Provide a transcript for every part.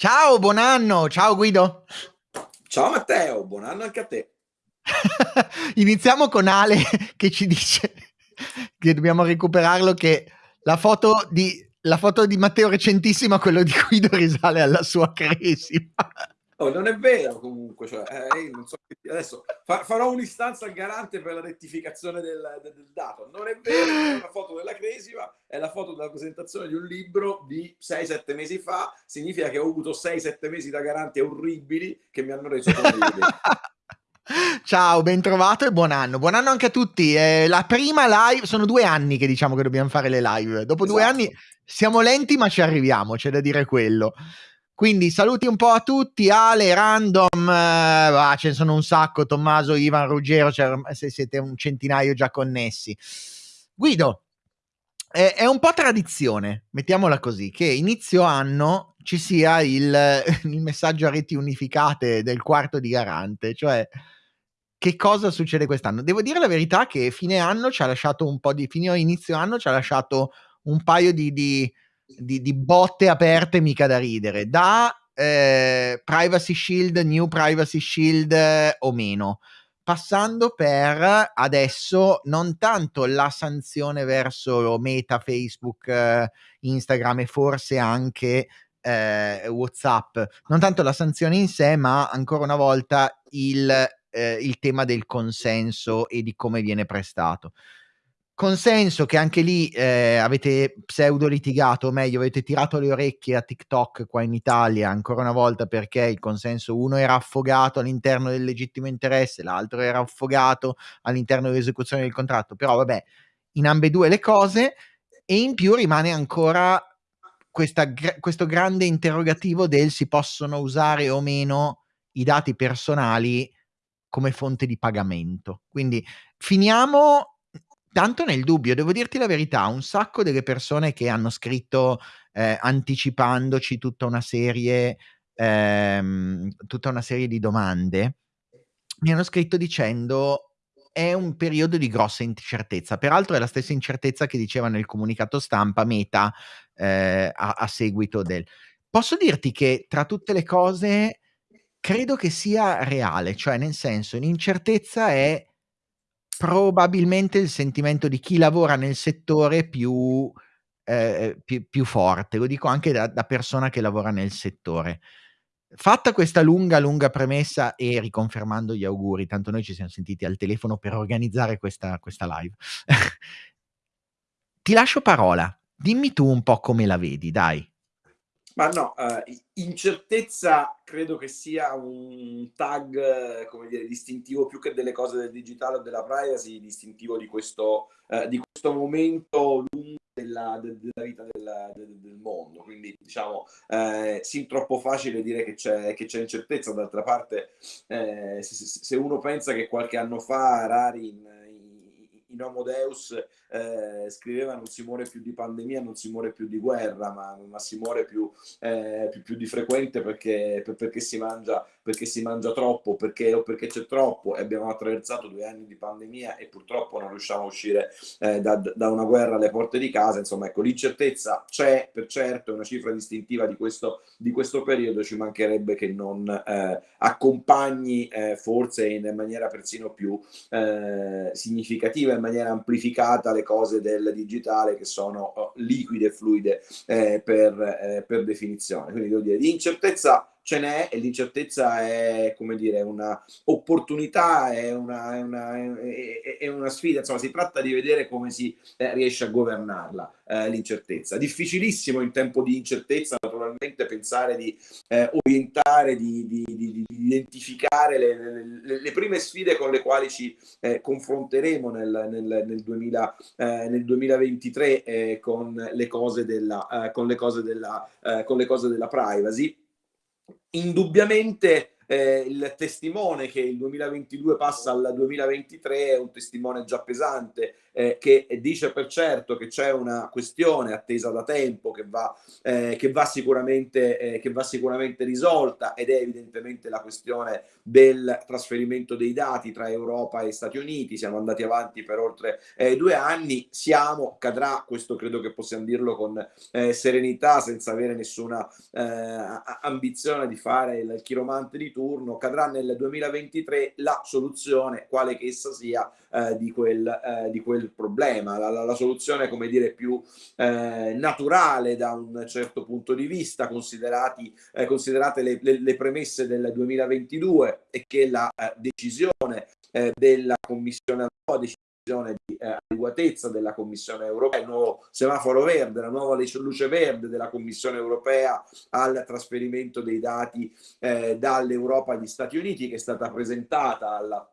Ciao, buon anno. Ciao Guido. Ciao Matteo, buon anno anche a te. Iniziamo con Ale che ci dice che dobbiamo recuperarlo che la foto di, la foto di Matteo recentissima, quello di Guido risale alla sua cresima. Oh, non è vero comunque, cioè, eh, so, adesso fa, farò un'istanza al garante per la rettificazione del, del, del, dato. Non è vero, è la foto della cresima, è la foto della presentazione di un libro di 6-7 mesi fa, significa che ho avuto 6-7 mesi da garante orribili che mi hanno reso. Ciao, ben trovato e buon anno. Buon anno anche a tutti. Eh, la prima live, sono due anni che diciamo che dobbiamo fare le live. Dopo esatto. due anni siamo lenti ma ci arriviamo, c'è da dire quello. Quindi saluti un po' a tutti, Ale, Random, eh, ah, ce ne sono un sacco, Tommaso, Ivan, Ruggero, cioè, se siete un centinaio già connessi. Guido, è, è, un po' tradizione, mettiamola così, che inizio anno ci sia il, il messaggio a reti unificate del quarto di garante, cioè che cosa succede quest'anno? Devo dire la verità che fine anno ci ha lasciato un po' di, fine inizio anno ci ha lasciato un paio di, di di, di botte aperte mica da ridere, da eh, Privacy Shield, New Privacy Shield eh, o meno, passando per adesso non tanto la sanzione verso Meta, Facebook, eh, Instagram e forse anche eh, WhatsApp, non tanto la sanzione in sé, ma ancora una volta il, eh, il tema del consenso e di come viene prestato consenso che anche lì eh, avete pseudo litigato, o meglio, avete tirato le orecchie a TikTok qua in Italia ancora una volta perché il consenso uno era affogato all'interno del legittimo interesse, l'altro era affogato all'interno dell'esecuzione del contratto. Però vabbè, in ambedue le cose e in più rimane ancora questa, questo grande interrogativo del si possono usare o meno i dati personali come fonte di pagamento. Quindi finiamo tanto nel dubbio, devo dirti la verità, un sacco delle persone che hanno scritto eh, anticipandoci tutta una serie ehm, tutta una serie di domande mi hanno scritto dicendo è un periodo di grossa incertezza. Peraltro è la stessa incertezza che diceva nel comunicato stampa Meta eh, a, a seguito del. Posso dirti che tra tutte le cose credo che sia reale, cioè nel senso l'incertezza è probabilmente il sentimento di chi lavora nel settore più, eh, più, più forte, lo dico anche da, da, persona che lavora nel settore. Fatta questa lunga, lunga premessa e riconfermando gli auguri, tanto noi ci siamo sentiti al telefono per organizzare questa, questa live, ti lascio parola, dimmi tu un po' come la vedi, dai. Ma no, uh, incertezza credo che sia un tag, come dire, distintivo più che delle cose del digitale o della privacy, distintivo di questo, uh, di questo momento lungo della, de, della vita del, de, del, mondo. Quindi, diciamo, eh, sì, troppo facile dire che c'è, che c'è incertezza. D'altra parte, eh, se, se, uno pensa che qualche anno fa Rari in, in, in Homo Deus eh, scriveva non si muore più di pandemia, non si muore più di guerra, ma, ma si muore più, eh, più, più, di frequente perché, per, perché, si mangia, perché si mangia troppo perché, o perché c'è troppo e abbiamo attraversato due anni di pandemia e purtroppo non riusciamo a uscire eh, da, da, una guerra alle porte di casa. Insomma, ecco, l'incertezza c'è per certo, è una cifra distintiva di questo, di questo periodo, ci mancherebbe che non eh, accompagni eh, forse in maniera persino più eh, significativa, in maniera amplificata le cose del digitale che sono oh, liquide e fluide eh, per, eh, per, definizione. Quindi devo dire, di incertezza ce n'è e l'incertezza è, come dire, una opportunità, è una, è una, è, è una sfida, insomma si tratta di vedere come si eh, riesce a governarla eh, l'incertezza. Difficilissimo in tempo di incertezza naturalmente pensare di eh, orientare, di, di, di, di identificare le, le, le, prime sfide con le quali ci eh, confronteremo nel, nel, nel, 2000, eh, nel 2023 eh, con le cose della, con le cose della, con le cose della privacy indubbiamente eh, il testimone che il 2022 passa al 2023 è un testimone già pesante eh, che dice per certo che c'è una questione attesa da tempo che va, eh, che va, sicuramente, eh, che va sicuramente risolta ed è evidentemente la questione del trasferimento dei dati tra Europa e Stati Uniti. Siamo andati avanti per oltre eh, due anni, siamo, cadrà, questo credo che possiamo dirlo con eh, serenità, senza avere nessuna ambizione di fare il chiromante di turno, cadrà nel 2023 la soluzione, quale che essa sia, di quel, di quel quel problema, la, la, la soluzione come dire più eh, naturale da un certo punto di vista, considerati, eh, considerate le, le, le, premesse del 2022 e che la eh, decisione eh, della Commissione, decisione di eh, adeguatezza della Commissione europea, il nuovo semaforo verde, la nuova luce verde della Commissione europea al trasferimento dei dati eh, dall'Europa agli Stati Uniti che è stata presentata alla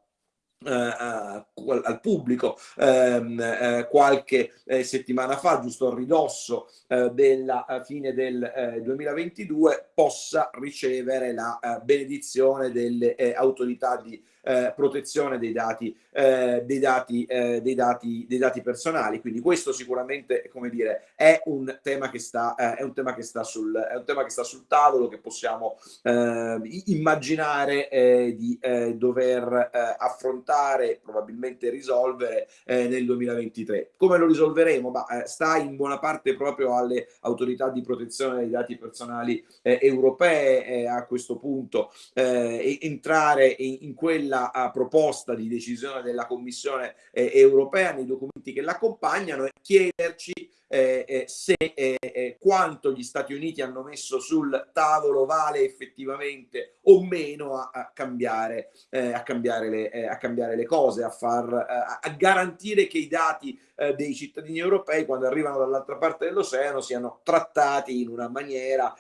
Uh, uh, al pubblico um, uh, qualche eh, settimana fa, giusto a ridosso della fine del 2022, possa ricevere la benedizione delle autorità di eh, protezione dei dati, eh, dei, dati, eh, dei, dati, dei dati personali. Quindi questo sicuramente, come dire, è un tema che sta, eh, è un tema che sta, sul, è un tema che sta sul tavolo, che possiamo eh, immaginare eh, di dover affrontare, probabilmente risolvere nel 2023. Come lo risolveremo? Ma, sta in buona parte proprio alle autorità di protezione dei dati personali europee a questo punto entrare in, in quella la proposta di decisione della Commissione eh, europea nei documenti che l'accompagnano e chiederci eh, eh, se eh, eh, quanto gli Stati Uniti hanno messo sul tavolo vale effettivamente o meno a, a, cambiare, eh, a, cambiare, le, a cambiare le cose, a, far, a garantire che i dati dei cittadini europei quando arrivano dall'altra parte dell'oceano siano trattati in una maniera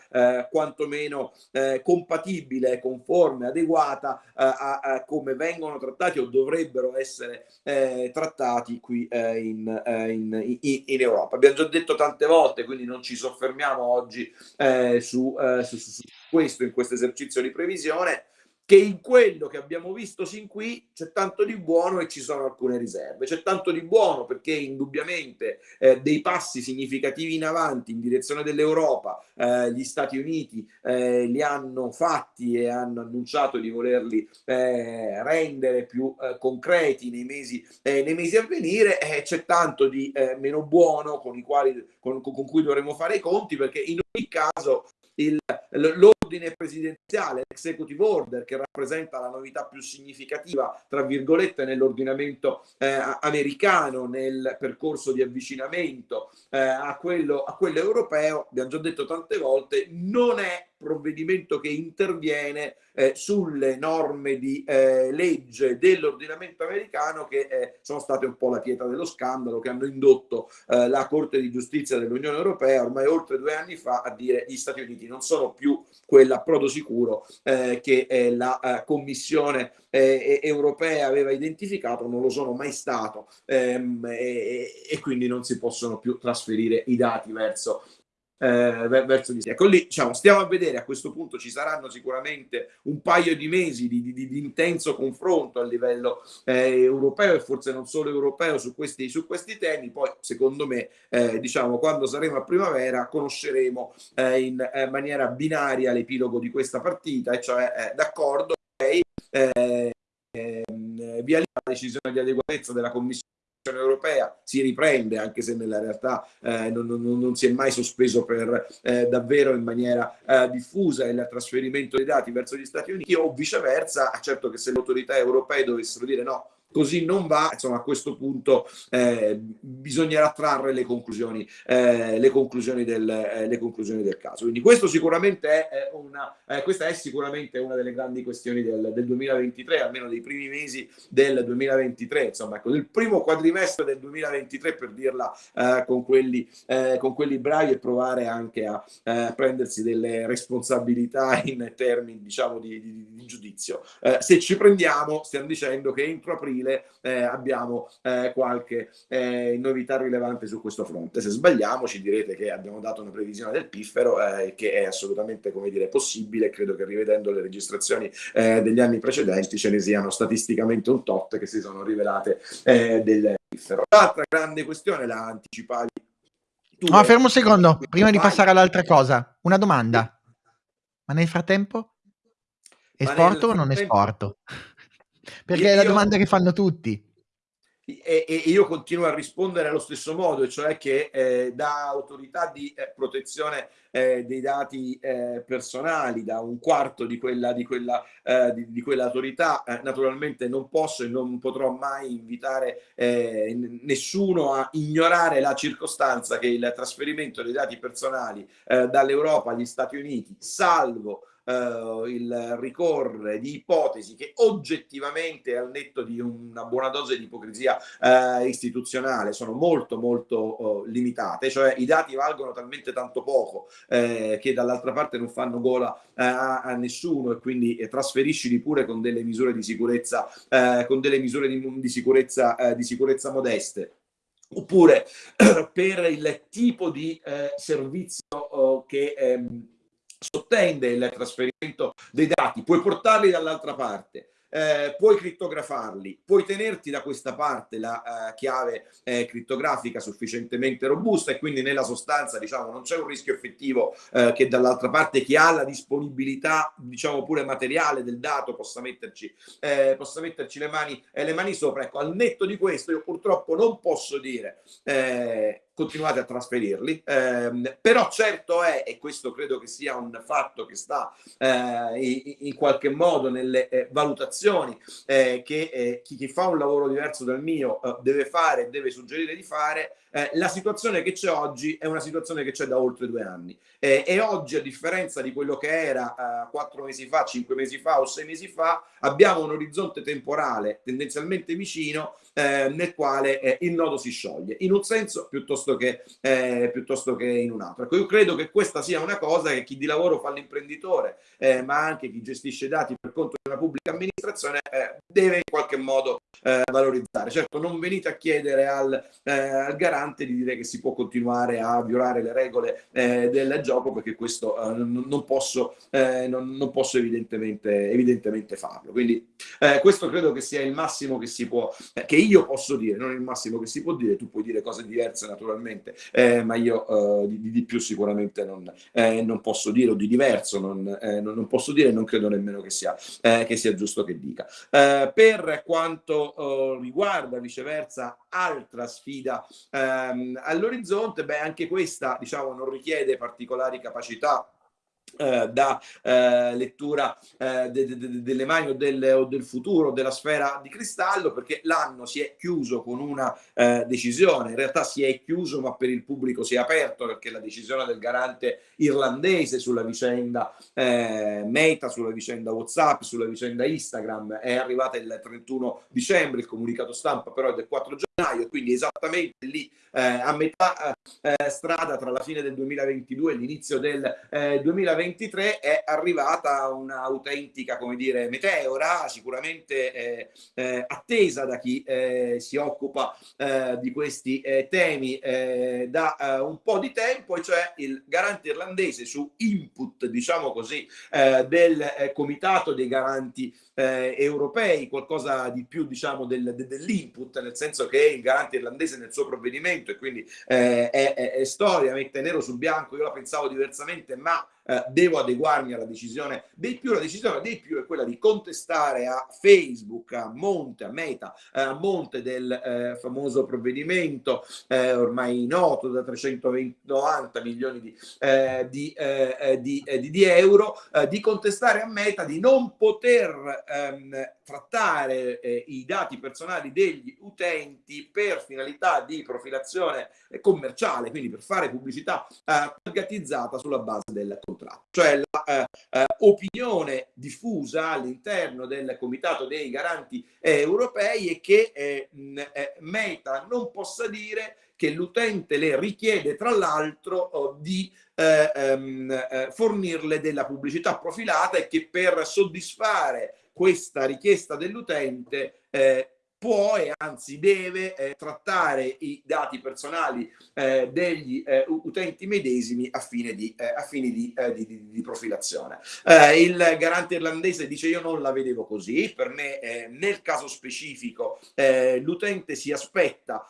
quantomeno compatibile, conforme, adeguata a, come vengono trattati o dovrebbero essere trattati qui in, in, in, in Europa. Abbiamo già detto tante volte, quindi non ci soffermiamo oggi eh, su, eh, su, su, questo, in questo esercizio di previsione, che in quello che abbiamo visto sin qui c'è tanto di buono e ci sono alcune riserve. C'è tanto di buono perché indubbiamente eh, dei passi significativi in avanti in direzione dell'Europa eh, gli Stati Uniti eh, li hanno fatti e hanno annunciato di volerli eh, rendere più eh, concreti nei mesi, eh, nei mesi, a venire. c'è tanto di meno buono con, quali, con, con cui dovremo fare i conti perché in ogni caso l'ordine presidenziale, l'executive order, che rappresenta la novità più significativa, tra virgolette, nell'ordinamento eh, americano, nel percorso di avvicinamento eh, a, quello, a quello europeo, abbiamo già detto tante volte, non è provvedimento che interviene eh, sulle norme di eh, legge dell'ordinamento americano che eh, sono state un po' la pietra dello scandalo che hanno indotto eh, la Corte di Giustizia dell'Unione Europea ormai oltre due anni fa a dire gli Stati Uniti non sono più quell'approdo sicuro eh, che eh, la Commissione europea aveva identificato, non lo sono mai stato ehm, e, e quindi non si possono più trasferire i dati verso eh, verso di sé. Ecco lì, diciamo, stiamo a vedere, a questo punto ci saranno sicuramente un paio di mesi di, di, di intenso confronto a livello eh, europeo e forse non solo europeo su questi, su questi temi, poi secondo me, eh, diciamo, quando saremo a primavera conosceremo eh, in eh, maniera binaria l'epilogo di questa partita, e cioè eh, d'accordo, okay, ehm, via la decisione di adeguatezza della Commissione europea si riprende anche se nella realtà eh, non, non, non, si è mai sospeso per eh, davvero in maniera eh, diffusa il trasferimento dei dati verso gli Stati Uniti o viceversa. Certo che se le autorità europee dovessero dire no così non va, insomma a questo punto eh, bisognerà trarre le conclusioni, eh, le, conclusioni del, eh, le conclusioni del caso. Quindi questo sicuramente è una, eh, questa è sicuramente una delle grandi questioni del, del, 2023, almeno dei primi mesi del 2023, insomma ecco, del primo quadrimestre del 2023 per dirla eh, con, quelli, eh, con quelli bravi e provare anche a prendersi delle responsabilità in termini diciamo di, di, di giudizio. se ci prendiamo stiamo dicendo che entro aprile aprile eh, abbiamo eh, qualche eh, novità rilevante su questo fronte. Se sbagliamo ci direte che abbiamo dato una previsione del piffero eh, che è assolutamente come dire, possibile, credo che rivedendo le registrazioni eh, degli anni precedenti ce ne siano statisticamente un tot che si sono rivelate del piffero. L'altra grande questione la anticipavi tu. No, fermo un secondo, prima di passare all'altra cosa, una domanda. Ma nel frattempo? Esporto o non esporto? Perché è la domanda che fanno tutti. E, e, io continuo a rispondere allo stesso modo, cioè che eh, da autorità di eh, protezione eh, dei dati eh, personali, da un quarto di quella, di quella, eh, di, di quell'autorità, eh, naturalmente non posso e non potrò mai invitare nessuno a ignorare la circostanza che il trasferimento dei dati personali dall'Europa agli Stati Uniti, salvo uh, il ricorrere di ipotesi che oggettivamente al netto di una buona dose di ipocrisia uh, istituzionale sono molto molto uh, limitate, cioè i dati valgono talmente tanto poco eh, che dall'altra parte non fanno gola a, a, nessuno e quindi eh, trasferiscili pure con delle misure di sicurezza, con delle misure di, di sicurezza, di sicurezza modeste. Oppure per il tipo di eh, servizio che ehm, sottende il trasferimento dei dati, puoi portarli dall'altra parte, eh, puoi crittografarli, puoi tenerti da questa parte la eh, chiave eh, crittografica sufficientemente robusta e quindi nella sostanza diciamo non c'è un rischio effettivo eh, che dall'altra parte chi ha la disponibilità diciamo pure materiale del dato possa metterci, eh, possa metterci le, mani, eh, le mani sopra. Ecco, al netto di questo io purtroppo non posso dire continuate a trasferirli, eh, però certo è, e questo credo che sia un fatto che sta eh, in, qualche modo nelle eh, valutazioni eh, che eh, chi, chi, fa un lavoro diverso dal mio eh, deve fare, deve suggerire di fare, la situazione che c'è oggi è una situazione che c'è da oltre due anni e oggi a differenza di quello che era quattro mesi fa, cinque mesi fa o sei mesi fa, abbiamo un orizzonte temporale tendenzialmente vicino nel quale il nodo si scioglie, in un senso piuttosto che, eh, piuttosto che in un altro. Ecco, io credo che questa sia una cosa che chi di lavoro fa l'imprenditore, eh, ma anche chi gestisce dati per conto una pubblica amministrazione, eh, deve in qualche modo eh, valorizzare. Certo, non venite a chiedere al, eh, al, garante di dire che si può continuare a violare le regole eh, del gioco, perché questo non, non, posso, non, non, posso, evidentemente, evidentemente farlo. Quindi questo credo che sia il massimo che si può, che io posso dire, non il massimo che si può dire, tu puoi dire cose diverse naturalmente eh, ma io eh, di, di, più sicuramente non, eh, non, posso dire, o di diverso non, eh, non, posso dire, non credo nemmeno che sia, eh, che sia giusto che dica. Eh, per quanto riguarda viceversa altra sfida ehm, all'orizzonte, beh anche questa diciamo non richiede particolari capacità eh, da eh, lettura eh, de, de, de, delle mani o del, o del, futuro della sfera di cristallo perché l'anno si è chiuso con una eh, decisione. In realtà si è chiuso ma per il pubblico si è aperto perché la decisione del garante irlandese sulla vicenda eh, Meta, sulla vicenda Whatsapp, sulla vicenda Instagram è arrivata il 31 dicembre il comunicato stampa però è del 4 gennaio quindi esattamente lì a metà strada tra la fine del 2022 e l'inizio del 2023 2023 è arrivata un'autentica, come dire, meteora, sicuramente eh, eh, attesa da chi eh, si occupa eh, di questi eh, temi eh, da un po' di tempo, e cioè il garante irlandese su input, diciamo così, del comitato dei garanti europei, qualcosa di più, diciamo, del, de, dell'input, nel senso che il garante irlandese nel suo provvedimento, e quindi è, è, è storia, mette nero su bianco, io la pensavo diversamente, ma eh, devo adeguarmi alla decisione dei più, la decisione dei più è quella di contestare a Facebook, a monte, a meta, eh, a monte del eh, famoso provvedimento eh, ormai noto da 390 milioni di, di, di, di euro, di contestare a meta di non poter ehm, trattare i dati personali degli utenti per finalità di profilazione commerciale, quindi per fare pubblicità targetizzata sulla base del contratto contratto, cioè la eh, eh, diffusa all'interno del Comitato dei Garanti Europei è che eh, eh, Meta non possa dire che l'utente le richiede tra l'altro oh, di eh, ehm, eh, fornirle della pubblicità profilata e che per soddisfare questa richiesta dell'utente può e anzi deve eh, trattare i dati personali eh, degli eh, utenti medesimi a fine di, eh, a fine di, eh, di, di profilazione. Eh, il garante irlandese dice io non la vedevo così, per me nel caso specifico l'utente si aspetta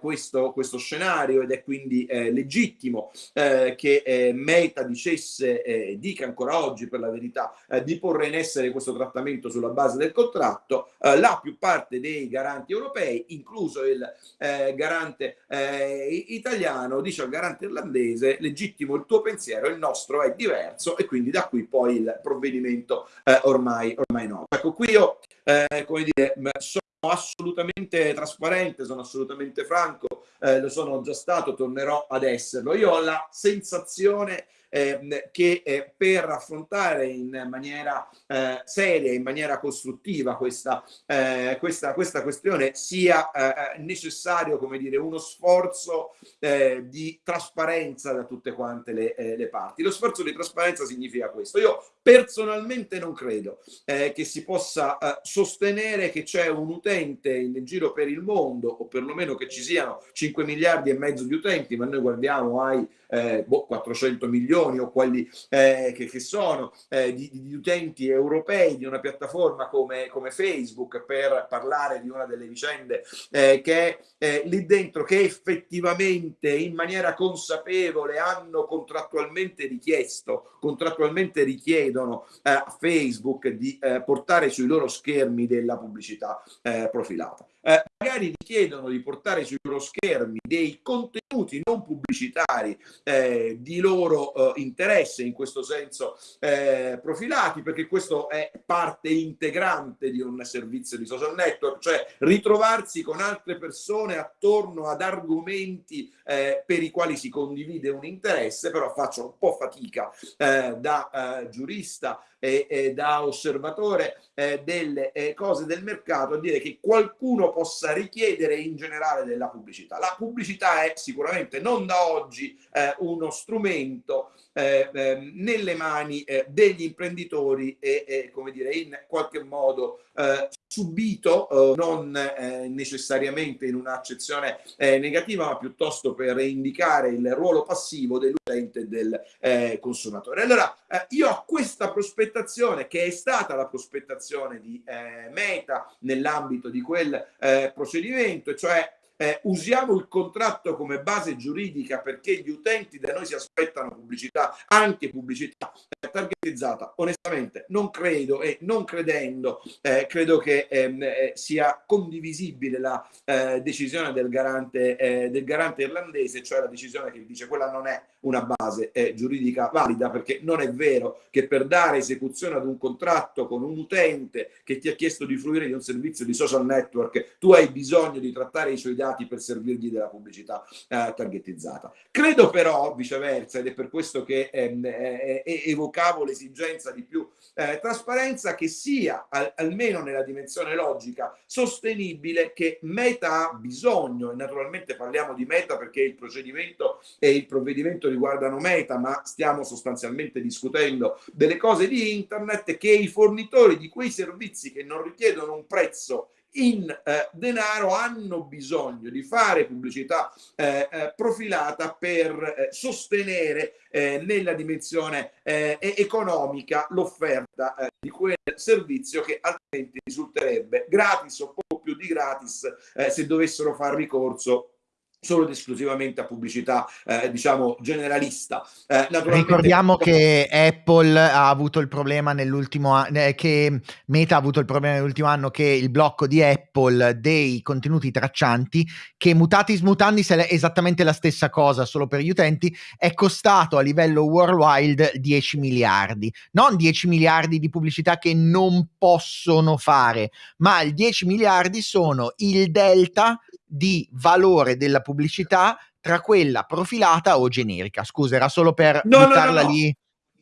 questo, questo, scenario ed è quindi legittimo che Meta dicesse, dica ancora oggi per la verità, di porre in essere questo trattamento sulla base del contratto, la più parte dei garanti europei, incluso il eh, garante eh, italiano, dice al garante irlandese, legittimo il tuo pensiero, il nostro è diverso e quindi da qui poi il provvedimento eh, ormai, ormai no. Ecco, qui io, eh, come dire, sono assolutamente trasparente, sono assolutamente franco, eh, lo sono già stato, tornerò ad esserlo. Io ho la sensazione eh, che eh, per affrontare in maniera eh, seria, in maniera costruttiva questa, eh, questa, questa questione sia eh, necessario, come dire, uno sforzo eh, di trasparenza da tutte quante le, le, parti. Lo sforzo di trasparenza significa questo. Io personalmente non credo che si possa sostenere che c'è un utente in giro per il mondo, o perlomeno che ci siano 5 miliardi e mezzo di utenti, ma noi guardiamo ai eh, boh, 400 milioni o quelli eh, che, che, sono eh, di, di, utenti europei di una piattaforma come, come, Facebook per parlare di una delle vicende eh, che lì dentro che effettivamente in maniera consapevole hanno contrattualmente richiesto, contrattualmente richiedono eh, a Facebook di eh, portare sui loro schermi della pubblicità profilata eh, magari richiedono di portare sui loro schermi dei contenuti non pubblicitari eh, di loro eh, interesse, in questo senso eh, profilati, perché questo è parte integrante di un servizio di social network, cioè ritrovarsi con altre persone attorno ad argomenti eh, per i quali si condivide un interesse, però faccio un po' fatica eh, da giurista e, e da osservatore delle cose del mercato a dire che qualcuno possa richiedere in generale della pubblicità. La pubblicità è sicuramente non da oggi eh, uno strumento eh, ehm, nelle mani eh, degli imprenditori e, come dire in qualche modo eh, subito, eh, non eh, necessariamente in un'accezione eh, negativa, ma piuttosto per indicare il ruolo passivo dell'utente e del eh, consumatore. Allora, io ho questa prospettazione, che è stata la prospettazione di Meta nell'ambito di quel procedimento, cioè eh, usiamo il contratto come base giuridica perché gli utenti da noi si aspettano pubblicità, anche pubblicità eh, targetizzata. Onestamente non credo e non credendo eh, credo che ehm, eh, sia condivisibile la eh, decisione del garante, eh, del garante irlandese, cioè la decisione che dice quella non è una base giuridica valida perché non è vero che per dare esecuzione ad un contratto con un utente che ti ha chiesto di fruire di un servizio di social network tu hai bisogno di trattare i suoi dati dati per servirgli della pubblicità eh, targetizzata. Credo però, viceversa, ed è per questo che ehm, eh, eh, evocavo l'esigenza di più eh, trasparenza, che sia, al, almeno nella dimensione logica, sostenibile che Meta ha bisogno, e naturalmente parliamo di Meta perché il procedimento e il provvedimento riguardano Meta, ma stiamo sostanzialmente discutendo delle cose di Internet, che i fornitori di quei servizi che non richiedono un prezzo in eh, denaro hanno bisogno di fare pubblicità eh, eh, profilata per eh, sostenere eh, nella dimensione economica l'offerta di quel servizio che altrimenti risulterebbe gratis o poco più di gratis se dovessero far ricorso solo ed esclusivamente a pubblicità eh, diciamo generalista. Eh, ricordiamo che Apple ha avuto il problema nell'ultimo anno eh, che Meta ha avuto il problema nell'ultimo anno che il blocco di Apple dei contenuti traccianti che mutatis mutandis è esattamente la stessa cosa solo per gli utenti è costato a livello worldwide 10 miliardi. Non 10 miliardi di pubblicità che non possono fare ma il 10 miliardi sono il delta di valore della pubblicità tra quella profilata o generica. Scusa, era solo per no, buttarla no, no, lì.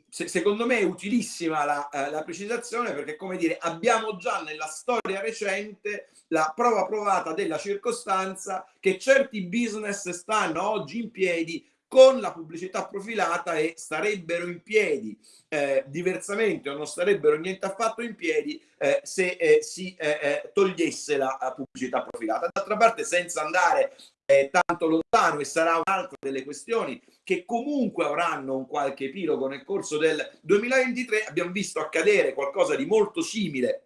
Se, secondo me è utilissima la, eh, la precisazione perché, come dire, abbiamo già nella storia recente la prova provata della circostanza che certi business stanno oggi in piedi con la pubblicità profilata e starebbero in piedi eh, diversamente o non starebbero niente affatto in piedi eh, se eh, si eh, eh, togliesse la pubblicità profilata. D'altra parte senza andare eh, tanto lontano e sarà un'altra delle questioni che comunque avranno un qualche epilogo nel corso del 2023 abbiamo visto accadere qualcosa di molto simile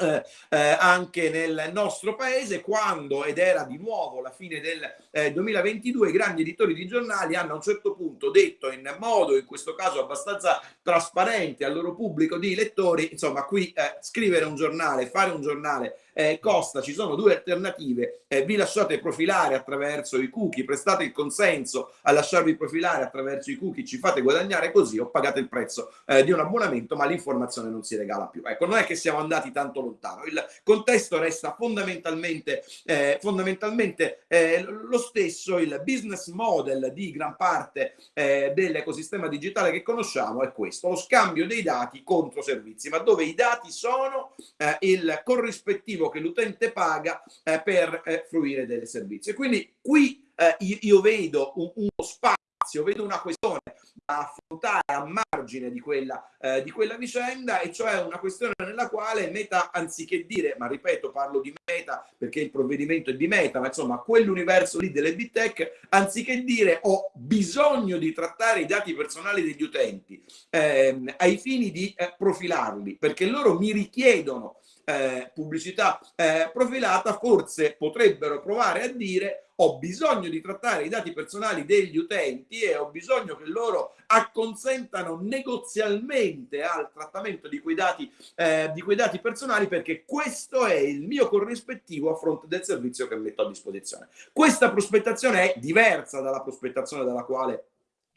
eh, eh, anche nel nostro paese quando ed era di nuovo la fine del eh, 2022 i grandi editori di giornali hanno a un certo punto detto in modo in questo caso abbastanza trasparente al loro pubblico di lettori insomma qui eh, scrivere un giornale fare un giornale eh, costa, ci sono due alternative, eh, vi lasciate profilare attraverso i cookie, prestate il consenso a lasciarvi profilare attraverso i cookie, ci fate guadagnare così o pagate il prezzo eh, di un abbonamento, ma l'informazione non si regala più. Ecco, non è che siamo andati tanto lontano, il contesto resta fondamentalmente, eh, fondamentalmente eh, lo stesso, il business model di gran parte eh, dell'ecosistema digitale che conosciamo è questo, lo scambio dei dati contro servizi, ma dove i dati sono il corrispettivo che l'utente paga eh, per eh, fruire del servizio. Quindi qui eh, io, io, vedo un, uno spazio, vedo una questione da affrontare a margine di quella, eh, di quella vicenda e cioè una questione nella quale Meta anziché dire, ma ripeto parlo di Meta perché il provvedimento è di Meta, ma insomma quell'universo lì delle big tech, anziché dire ho bisogno di trattare i dati personali degli utenti ehm, ai fini di eh, profilarli perché loro mi richiedono eh, pubblicità eh, profilata, forse potrebbero provare a dire ho bisogno di trattare i dati personali degli utenti e ho bisogno che loro acconsentano negozialmente al trattamento di quei dati, eh, di quei dati personali perché questo è il mio corrispettivo a fronte del servizio che metto a disposizione. Questa prospettazione è diversa dalla prospettazione dalla quale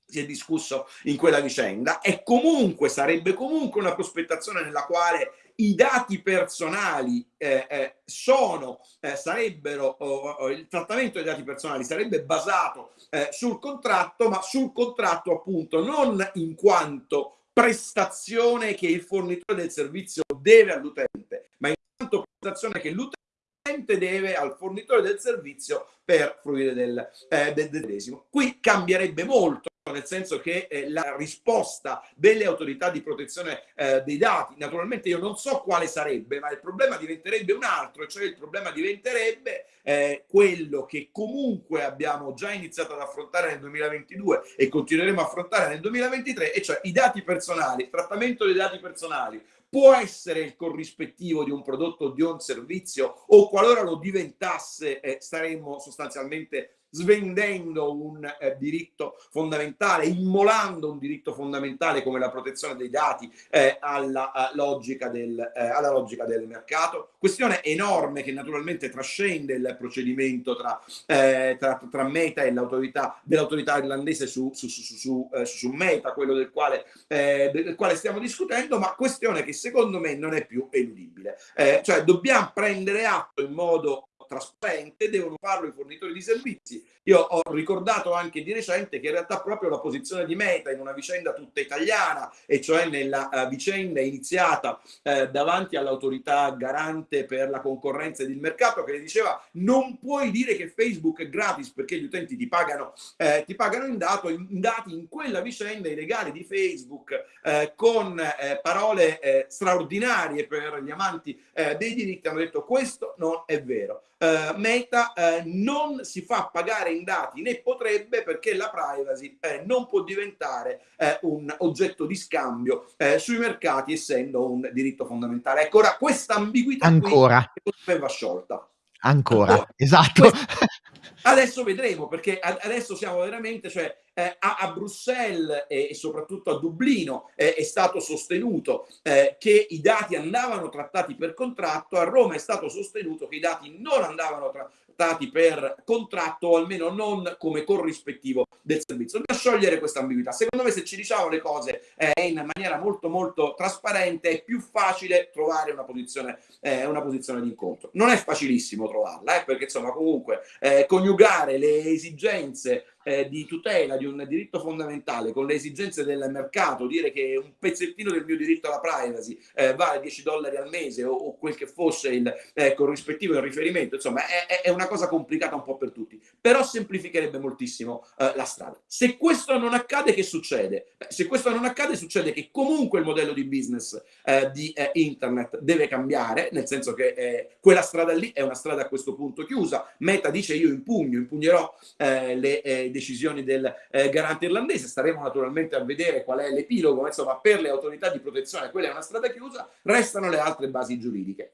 si è discusso in quella vicenda e comunque sarebbe comunque una prospettazione nella quale i dati personali eh, eh, sono, eh, sarebbero, oh, oh, il trattamento dei dati personali sarebbe basato eh, sul contratto, ma sul contratto appunto non in quanto prestazione che il fornitore del servizio deve all'utente, ma in quanto prestazione che l'utente deve al fornitore del servizio per fruire del, eh, del medesimo. Qui cambierebbe molto nel senso che eh, la risposta delle autorità di protezione eh, dei dati, naturalmente io non so quale sarebbe, ma il problema diventerebbe un altro, cioè il problema diventerebbe eh, quello che comunque abbiamo già iniziato ad affrontare nel 2022 e continueremo a affrontare nel 2023, e cioè i dati personali, il trattamento dei dati personali. Può essere il corrispettivo di un prodotto o di un servizio o qualora lo diventasse eh, staremmo sostanzialmente svendendo un eh, diritto fondamentale, immolando un diritto fondamentale come la protezione dei dati eh, alla, uh, logica del, eh, alla, logica del, mercato. Questione enorme che naturalmente trascende il procedimento tra, eh, tra, tra Meta e l'autorità dell'autorità irlandese su, su, su, eh, su, Meta, quello del quale, eh, del quale, stiamo discutendo, ma questione che secondo me non è più eludibile. cioè dobbiamo prendere atto in modo trasparente, devono farlo i fornitori di servizi. Io ho ricordato anche di recente che in realtà proprio la posizione di Meta in una vicenda tutta italiana, e cioè nella uh, vicenda iniziata uh, davanti all'autorità garante per la concorrenza ed il mercato, che le diceva non puoi dire che Facebook è gratis perché gli utenti ti pagano, eh, ti pagano in, dato, in, dati, in quella vicenda i legali di Facebook eh, con eh, parole eh, straordinarie per gli amanti dei diritti hanno detto questo non è vero eh, Meta eh, non si fa pagare in dati né potrebbe perché la privacy eh, non può diventare eh, un oggetto di scambio eh, sui mercati essendo un diritto fondamentale. Ecco, ora questa ambiguità ancora qui va sciolta. Ancora, ancora. esatto. Adesso vedremo perché adesso siamo veramente, cioè eh, a, a, Bruxelles e, e, soprattutto a Dublino eh, è stato sostenuto eh, che i dati andavano trattati per contratto, a Roma è stato sostenuto che i dati non andavano trattati per contratto o almeno non come corrispettivo del servizio. Dobbiamo sciogliere questa ambiguità. Secondo me se ci diciamo le cose eh, in maniera molto molto trasparente è più facile trovare una posizione, eh, una posizione di incontro. Non è facilissimo trovarla, eh, perché insomma comunque coniugare le esigenze eh, di tutela di un diritto fondamentale con le esigenze del mercato, dire che un pezzettino del mio diritto alla privacy eh, vale 10 dollari al mese o, o quel che fosse il eh, corrispettivo in riferimento, insomma è, è, una cosa complicata un po' per tutti, però semplificherebbe moltissimo eh, la strada. Se questo non accade, che succede? Beh, se questo non accade, succede che comunque il modello di business eh, di eh, internet deve cambiare, nel senso che quella strada lì è una strada a questo punto chiusa. Meta dice io impugno, impugnerò le decisioni del eh, garante irlandese, staremo naturalmente a vedere qual è l'epilogo, ma insomma per le autorità di protezione quella è una strada chiusa, restano le altre basi giuridiche.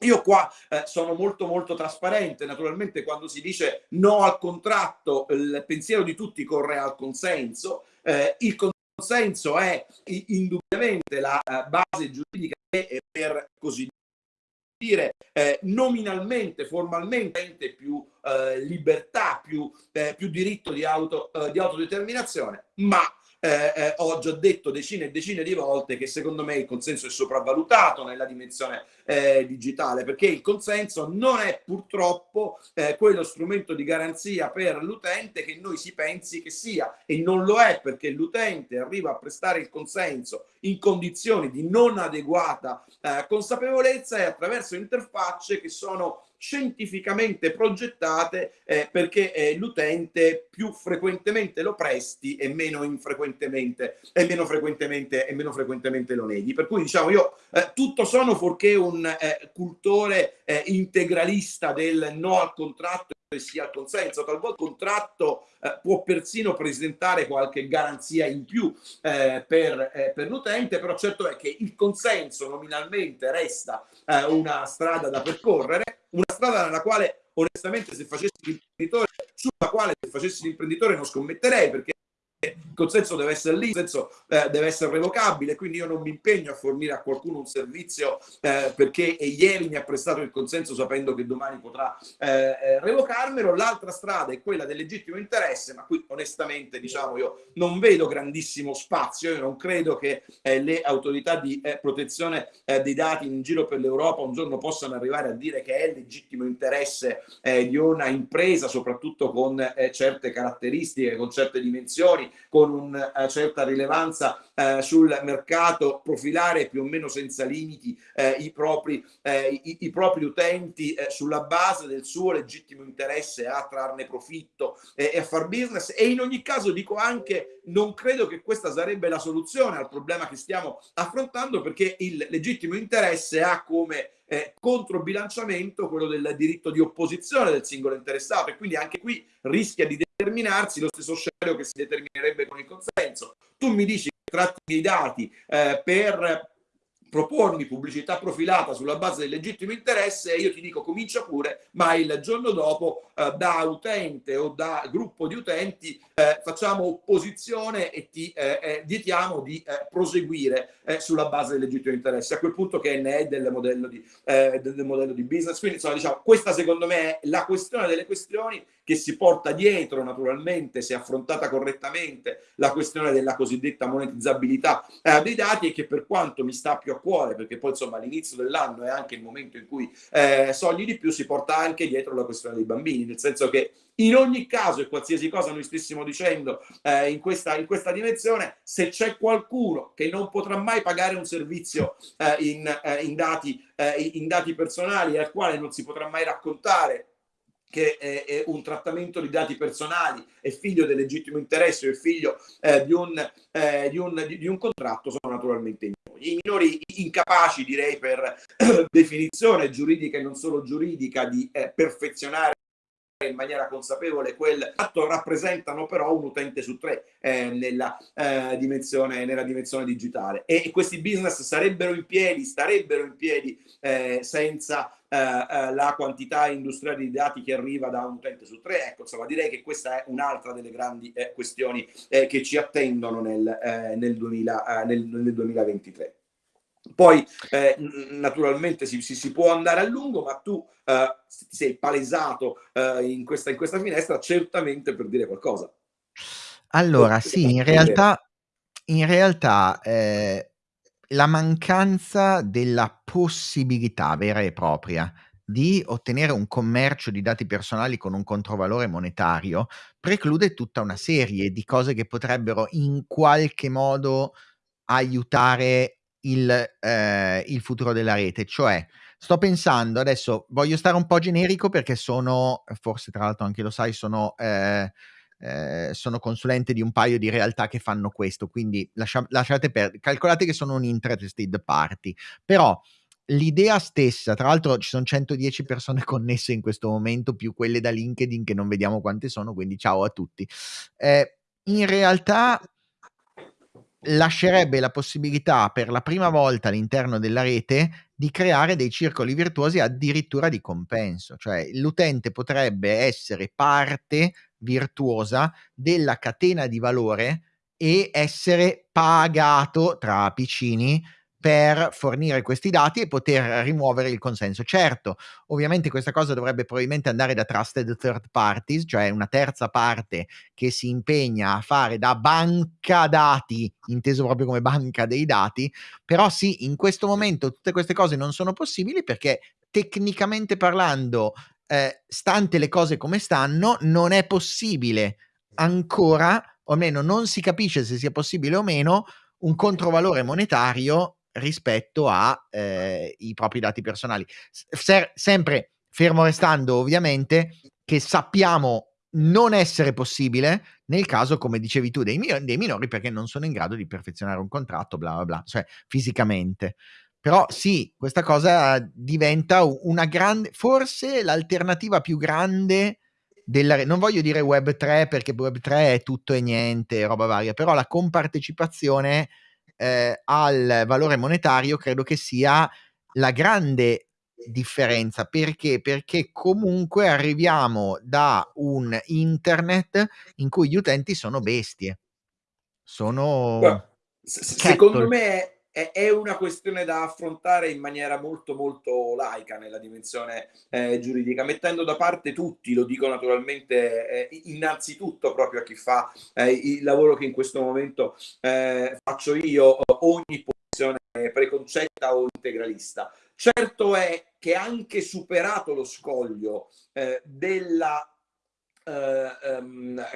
Io qua eh, sono molto molto trasparente, naturalmente quando si dice no al contratto il pensiero di tutti corre al consenso, eh, il consenso è indubbiamente la eh, base giuridica per così dire eh, nominalmente, formalmente più eh, libertà, più, eh, più diritto di, auto, di autodeterminazione, ma eh, eh, ho già detto decine e decine di volte che secondo me il consenso è sopravvalutato nella dimensione eh, digitale perché il consenso non è purtroppo eh, quello strumento di garanzia per l'utente che noi si pensi che sia e non lo è perché l'utente arriva a prestare il consenso in condizioni di non adeguata eh, consapevolezza e attraverso interfacce che sono scientificamente progettate eh, perché eh, l'utente più frequentemente lo presti e meno infrequentemente e meno frequentemente e meno frequentemente lo neghi. Per cui diciamo io eh, tutto sono fuorché un eh, cultore eh, integralista del no al contratto sia al consenso. Talvolta il contratto eh, può persino presentare qualche garanzia in più eh, per, eh, per l'utente, però certo è che il consenso nominalmente resta eh, una strada da percorrere una strada nella quale onestamente se facessi l'imprenditore, sulla quale se facessi l'imprenditore non scommetterei perché il consenso deve essere lì, il consenso eh, deve essere revocabile, quindi io non mi impegno a fornire a qualcuno un servizio eh, perché ieri mi ha prestato il consenso sapendo che domani potrà eh, eh, revocarmelo. L'altra strada è quella del legittimo interesse, ma qui onestamente diciamo io non vedo grandissimo spazio, io non credo che eh, le autorità di eh, protezione dei dati in giro per l'Europa un giorno possano arrivare a dire che è legittimo interesse di una impresa, soprattutto con certe caratteristiche, con certe dimensioni, con una eh, certa rilevanza eh, sul mercato, profilare più o meno senza limiti eh, i, propri, eh, i, i, propri, utenti eh, sulla base del suo legittimo interesse a trarne profitto e a far business. E in ogni caso dico anche non credo che questa sarebbe la soluzione al problema che stiamo affrontando perché il legittimo interesse ha come eh, controbilanciamento quello del diritto di opposizione del singolo interessato e quindi anche qui rischia di determinarsi lo stesso scenario che si determinerebbe con il consenso. Tu mi dici che tratti dei dati eh, per propormi pubblicità profilata sulla base del legittimo interesse e io ti dico comincia pure, ma il giorno dopo eh, da utente o da gruppo di utenti eh, facciamo opposizione e ti eh, eh vietiamo di eh, proseguire eh, sulla base del legittimo interesse. A quel punto che ne è del modello di, del modello di business. Quindi insomma diciamo questa secondo me è la questione delle questioni che si porta dietro naturalmente se affrontata correttamente la questione della cosiddetta monetizzabilità eh, dei dati e che per quanto mi sta più a cuore perché poi insomma all'inizio dell'anno è anche il momento in cui eh, sogni di più si porta anche dietro la questione dei bambini nel senso che in ogni caso e qualsiasi cosa noi stessimo dicendo eh, in, questa, in questa dimensione se c'è qualcuno che non potrà mai pagare un servizio eh, in, eh, in, dati, eh, in dati personali al quale non si potrà mai raccontare che è, è, un trattamento di dati personali, è figlio del legittimo interesse è figlio eh, di, un, eh, di, un, di, un, contratto, sono naturalmente i minori. I minori incapaci, direi per definizione giuridica e non solo giuridica, di eh, perfezionare in maniera consapevole quel atto rappresentano però un utente su tre eh, nella, eh, dimensione, nella dimensione digitale e, e, questi business sarebbero in piedi, starebbero in piedi eh, senza eh, eh, la quantità industriale di dati che arriva da un utente su tre. Ecco, insomma, direi che questa è un'altra delle grandi eh, questioni che ci attendono nel, nel, 2000, nel, nel 2023. Poi eh, naturalmente si, si, si, può andare a lungo, ma tu eh, ti sei palesato eh, in, questa, in, questa, finestra certamente per dire qualcosa. Allora, sì, in realtà, in realtà eh, la mancanza della possibilità vera e propria di ottenere un commercio di dati personali con un controvalore monetario preclude tutta una serie di cose che potrebbero in qualche modo aiutare il, eh, il futuro della rete. Cioè, sto pensando adesso, voglio stare un po' generico perché sono, forse tra l'altro anche lo sai, sono... Eh, eh, sono consulente di un paio di realtà che fanno questo, quindi lascia, lasciate perdere, calcolate che sono un interested party, però l'idea stessa, tra l'altro ci sono 110 persone connesse in questo momento, più quelle da LinkedIn che non vediamo quante sono, quindi ciao a tutti. Eh, in realtà lascerebbe la possibilità per la prima volta all'interno della rete di creare dei circoli virtuosi addirittura di compenso, cioè l'utente potrebbe essere parte virtuosa della catena di valore e essere pagato tra piccini per fornire questi dati e poter rimuovere il consenso. Certo, ovviamente questa cosa dovrebbe probabilmente andare da trusted third parties, cioè una terza parte che si impegna a fare da banca dati, inteso proprio come banca dei dati, però sì, in questo momento tutte queste cose non sono possibili perché tecnicamente parlando, eh, stante le cose come stanno, non è possibile ancora, o almeno non si capisce se sia possibile o meno, un controvalore monetario rispetto ai eh, propri dati personali. Ser- sempre fermo restando ovviamente che sappiamo non essere possibile nel caso, come dicevi tu, dei, mi- dei minori perché non sono in grado di perfezionare un contratto, bla bla bla, cioè fisicamente. Però sì, questa cosa diventa una grande, forse l'alternativa più grande della, non voglio dire Web 3 perché Web 3 è tutto e niente, roba varia, però la compartecipazione eh, al valore monetario credo che sia la grande differenza perché perché comunque arriviamo da un internet in cui gli utenti sono bestie sono Beh, secondo me è una questione da affrontare in maniera molto molto laica nella dimensione eh, giuridica, mettendo da parte tutti, lo dico naturalmente eh, innanzitutto proprio a chi fa eh, il lavoro che in questo momento eh, faccio io, ogni posizione preconcetta o integralista. Certo è che anche superato lo scoglio eh, della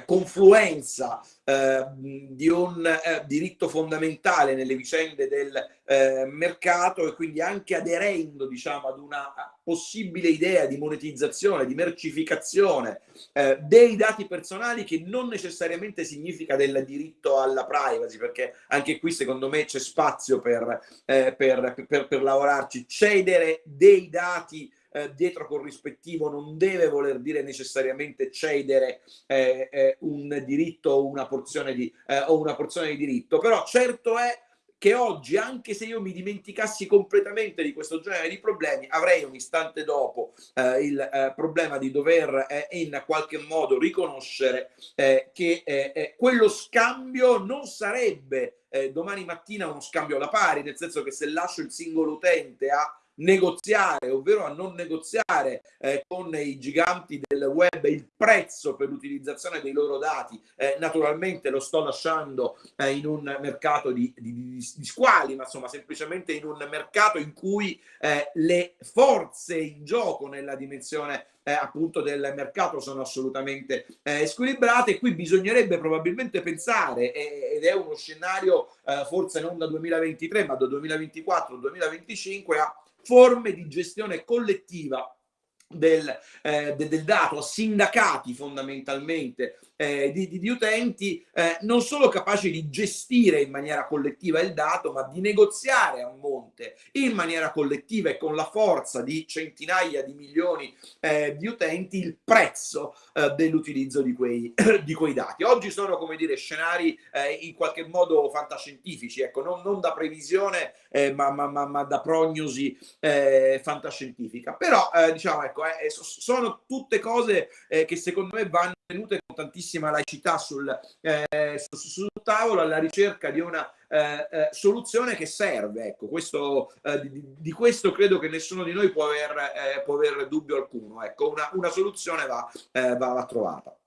confluenza eh, di un eh, diritto fondamentale nelle vicende del eh, mercato e quindi anche aderendo diciamo ad una possibile idea di monetizzazione, di mercificazione eh, dei dati personali che non necessariamente significa del diritto alla privacy perché anche qui secondo me c'è spazio per, eh, per, per, per lavorarci, cedere dei dati eh, dietro corrispettivo non deve voler dire necessariamente cedere eh, eh, un diritto o una, porzione di, eh, o una porzione di diritto, però certo è che oggi, anche se io mi dimenticassi completamente di questo genere di problemi, avrei un istante dopo eh, il eh, problema di dover eh, in qualche modo riconoscere eh, che eh, quello scambio non sarebbe domani mattina uno scambio alla pari, nel senso che se lascio il singolo utente a negoziare, ovvero a non negoziare eh, con i giganti del web il prezzo per l'utilizzazione dei loro dati, eh, naturalmente lo sto lasciando eh, in un mercato di, di, di, di, squali, ma insomma semplicemente in un mercato in cui eh, le forze in gioco nella dimensione eh, appunto del mercato sono assolutamente eh, squilibrate. Qui bisognerebbe probabilmente pensare, eh, ed è uno scenario eh, forse non da 2023 ma da 2024-2025, a forme di gestione collettiva del, eh, del, dato, sindacati fondamentalmente eh, di, di, di, utenti eh, non solo capaci di gestire in maniera collettiva il dato, ma di negoziare a monte in maniera collettiva e con la forza di centinaia di milioni eh, di utenti il prezzo eh, dell'utilizzo di di quei dati. Oggi sono, come dire, scenari eh, in qualche modo fantascientifici, ecco, non, non da previsione, eh, ma, ma, ma, ma, da prognosi fantascientifica. Però, diciamo, ecco, sono tutte cose che secondo me vanno tenute con tantissima laicità sul, eh, sul, sul tavolo alla ricerca di una eh, eh, soluzione che serve. Ecco, questo, eh, di, di, questo credo che nessuno di noi può aver, eh, può aver dubbio alcuno. Ecco, una, una soluzione va, eh, va, va trovata.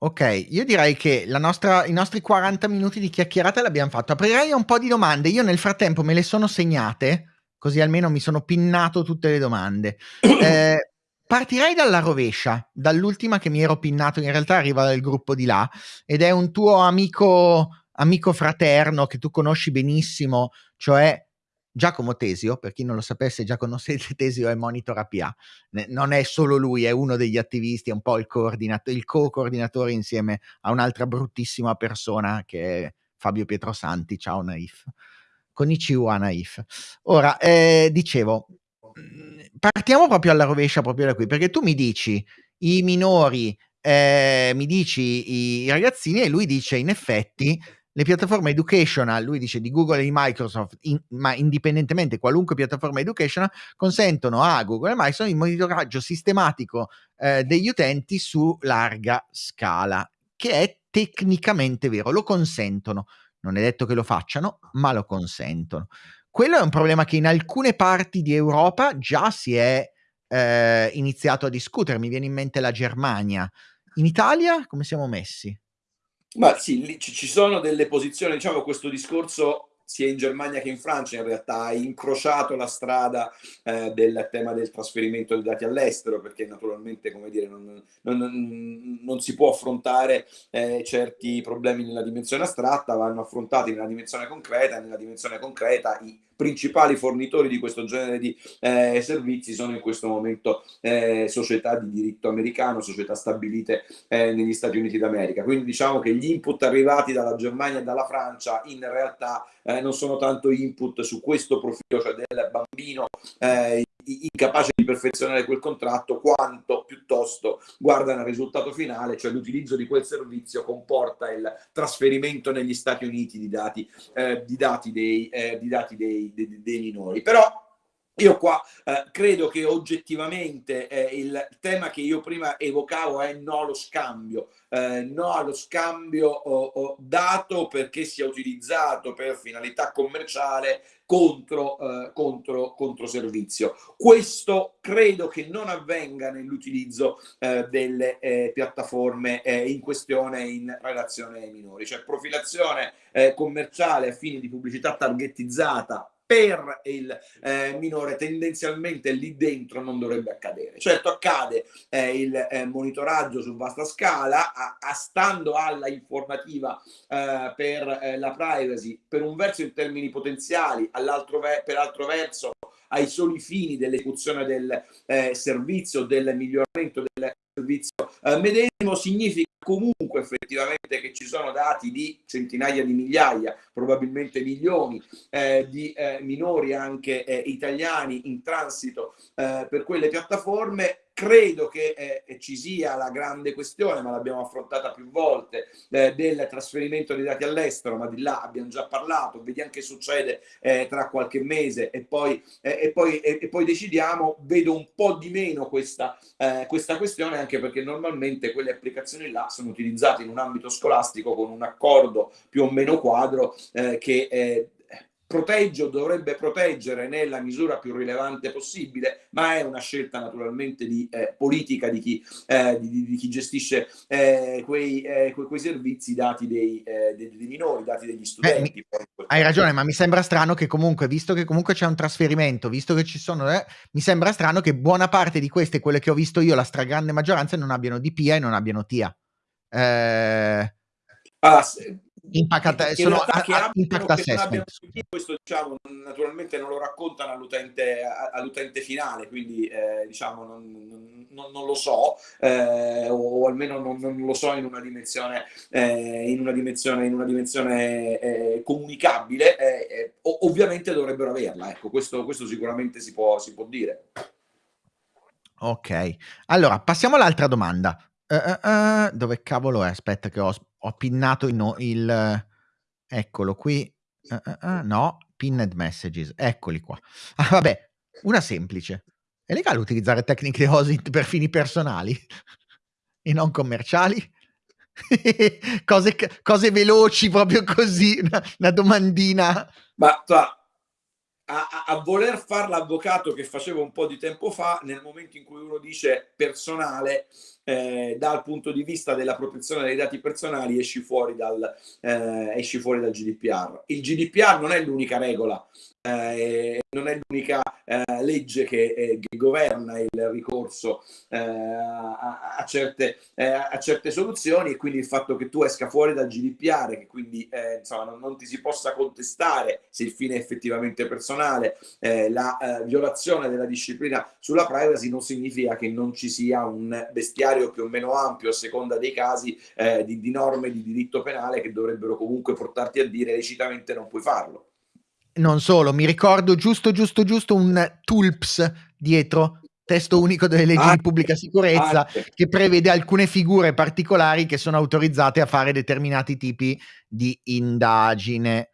Ok, io direi che nostra, i nostri 40 minuti di chiacchierata l'abbiamo fatto. Aprirei un po' di domande. Io nel frattempo me le sono segnate così almeno mi sono pinnato tutte le domande. Partirei dalla rovescia, dall'ultima che mi ero pinnato, in realtà arriva dal gruppo di là, ed è un tuo amico, amico fraterno che tu conosci benissimo, cioè Giacomo Tesio, per chi non lo sapesse, Giacomo Tesio è Monitor APA, non è solo lui, è uno degli attivisti, è un po' il, il co-coordinatore insieme a un'altra bruttissima persona che è Fabio Pietrosanti, ciao Naif. Konnichiwa Naif. Ora, eh, dicevo, partiamo proprio alla rovescia, proprio da qui, perché tu mi dici i minori, eh, mi dici i, i ragazzini e lui dice in effetti le piattaforme educational, lui dice di Google e di Microsoft, in, ma indipendentemente qualunque piattaforma educational, consentono a Google e Microsoft il monitoraggio sistematico eh, degli utenti su larga scala, che è tecnicamente vero, lo consentono. Non è detto che lo facciano, ma lo consentono. Quello è un problema che in alcune parti di Europa già si è eh, iniziato a discutere. Mi viene in mente la Germania. In Italia come siamo messi? Ma sì, ci sono delle posizioni, diciamo questo discorso sia in Germania che in Francia in realtà ha incrociato la strada eh, del tema del trasferimento dei dati all'estero perché naturalmente come dire non, non, non si può affrontare eh, certi problemi nella dimensione astratta vanno affrontati nella dimensione concreta nella dimensione concreta i principali fornitori di questo genere di eh, servizi sono in questo momento eh, società di diritto americano, società stabilite eh, negli Stati Uniti d'America. Quindi diciamo che gli input arrivati dalla Germania e dalla Francia in realtà eh, non sono tanto input su questo profilo, cioè del bambino eh, incapace di perfezionare quel contratto, quanto piuttosto guardano al risultato finale, cioè l'utilizzo di quel servizio comporta il trasferimento negli Stati Uniti di dati, eh, di dati, dei, eh, di dati dei, dei, dei minori. Però io qua eh, credo che oggettivamente eh, il tema che io prima evocavo è no allo scambio, eh, no allo scambio oh, oh, dato perché sia utilizzato per finalità commerciale contro, eh, contro, contro servizio. Questo credo che non avvenga nell'utilizzo eh, delle eh, piattaforme in questione in relazione ai minori, cioè profilazione commerciale a fini di pubblicità targetizzata per il eh, minore tendenzialmente lì dentro non dovrebbe accadere. Certo accade eh, il eh, monitoraggio su vasta scala, a, a stando alla informativa eh, per eh, la privacy, per un verso in termini potenziali, per altro verso ai soli fini dell'esecuzione del eh, servizio, del miglioramento del servizio medesimo, significa comunque effettivamente che ci sono dati di centinaia di migliaia, probabilmente milioni eh, di eh, minori anche eh, italiani in transito eh, per quelle piattaforme Credo che eh, ci sia la grande questione, ma l'abbiamo affrontata più volte, eh, del trasferimento dei dati all'estero, ma di là abbiamo già parlato, vediamo che succede eh, tra qualche mese e poi, eh, e, poi, e, e poi, decidiamo. Vedo un po' di meno questa, eh, questa questione, anche perché normalmente quelle applicazioni là sono utilizzate in un ambito scolastico con un accordo più o meno quadro eh, che protegge o dovrebbe proteggere nella misura più rilevante possibile, ma è una scelta naturalmente di eh, politica di chi, eh, di, di chi gestisce eh, quei, eh, quei, quei, servizi dati dei, eh, dei, dei, minori, dati degli studenti. Mi, hai ragione, ma mi sembra strano che comunque, visto che comunque c'è un trasferimento, visto che ci sono, eh, mi sembra strano che buona parte di queste, quelle che ho visto io, la stragrande maggioranza, non abbiano DPA e non abbiano TIA. Eh... Ah, impact, sono a, impact assessment. Questo diciamo, naturalmente non lo raccontano all'utente, all'utente finale, quindi eh, diciamo, non, non, non, lo so, eh, o, almeno non, non, lo so in una dimensione, eh, in una dimensione, in una dimensione eh, comunicabile. Eh, eh, ovviamente dovrebbero averla, ecco, questo, questo sicuramente si può, si può dire. Ok, allora passiamo all'altra domanda. Uh, uh, uh, dove cavolo è? Aspetta che ho ho pinnato il, il eccolo qui. Uh, uh, uh, no, pinned messages, eccoli qua. Ah, vabbè, una semplice. È legale utilizzare tecniche OSINT per fini personali e non commerciali? cose, cose, veloci, proprio così, una, una domandina. Ma tra, a, a, voler fare l'avvocato che facevo un po' di tempo fa, nel momento in cui uno dice personale, eh, dal punto di vista della protezione dei dati personali, esci fuori dal, eh, esci fuori dal GDPR. Il GDPR non è l'unica regola, eh, non è l'unica eh, legge che, eh, che, governa il ricorso eh, a, a, certe, eh, a, certe, soluzioni e quindi il fatto che tu esca fuori dal GDPR, che quindi eh, insomma, non, non, ti si possa contestare se il fine è effettivamente personale, la violazione della disciplina sulla privacy non significa che non ci sia un bestiario più o meno ampio a seconda dei casi di, di norme di diritto penale che dovrebbero comunque portarti a dire lecitamente non puoi farlo non solo, mi ricordo giusto, giusto, giusto un TULPS dietro, testo unico delle leggi ah, di pubblica sicurezza, ah, che prevede alcune figure particolari che sono autorizzate a fare determinati tipi di indagine.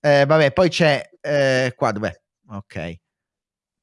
Eh, vabbè, poi c'è eh, qua, dov'è? Ok.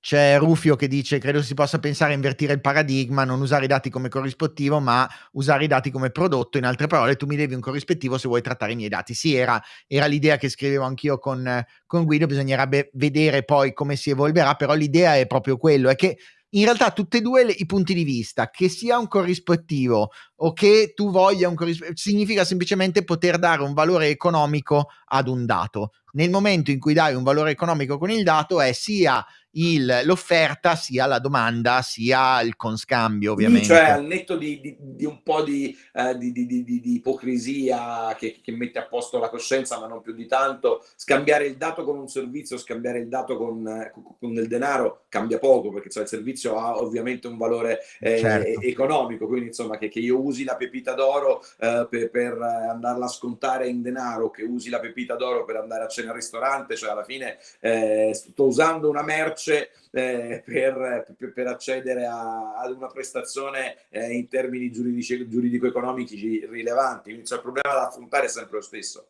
C'è Rufio che dice: Credo si possa pensare a invertire il paradigma, non usare i dati come corrispettivo, ma usare i dati come prodotto. In altre parole, tu mi devi un corrispettivo se vuoi trattare i miei dati. Sì, era, era l'idea che scrivevo anch'io con, con Guido. Bisognerebbe vedere poi come si evolverà, però l'idea è proprio quello: è che in realtà tutti e due le, i punti di vista, che sia un corrispettivo o che tu voglia un corrispettivo, significa semplicemente poter dare un valore economico ad un dato. Nel momento in cui dai un valore economico con il dato è sia il, l'offerta sia la domanda sia il conscambio ovviamente. Sì, cioè al netto di, di, di un po' di, uh, di ipocrisia che, che, mette a posto la coscienza ma non più di tanto, scambiare il dato con un servizio, scambiare il dato con, con, con del denaro cambia poco perché cioè, il servizio ha ovviamente un valore eh, certo. economico, quindi insomma che, che, io usi la pepita d'oro eh, per, per, andarla a scontare in denaro, che usi la pepita d'oro per andare a cena al ristorante, cioè alla fine eh, sto usando una merce eh, per, per, per, accedere a, ad una prestazione eh, in termini giuridico-economici rilevanti. Quindi cioè, il problema da affrontare è sempre lo stesso.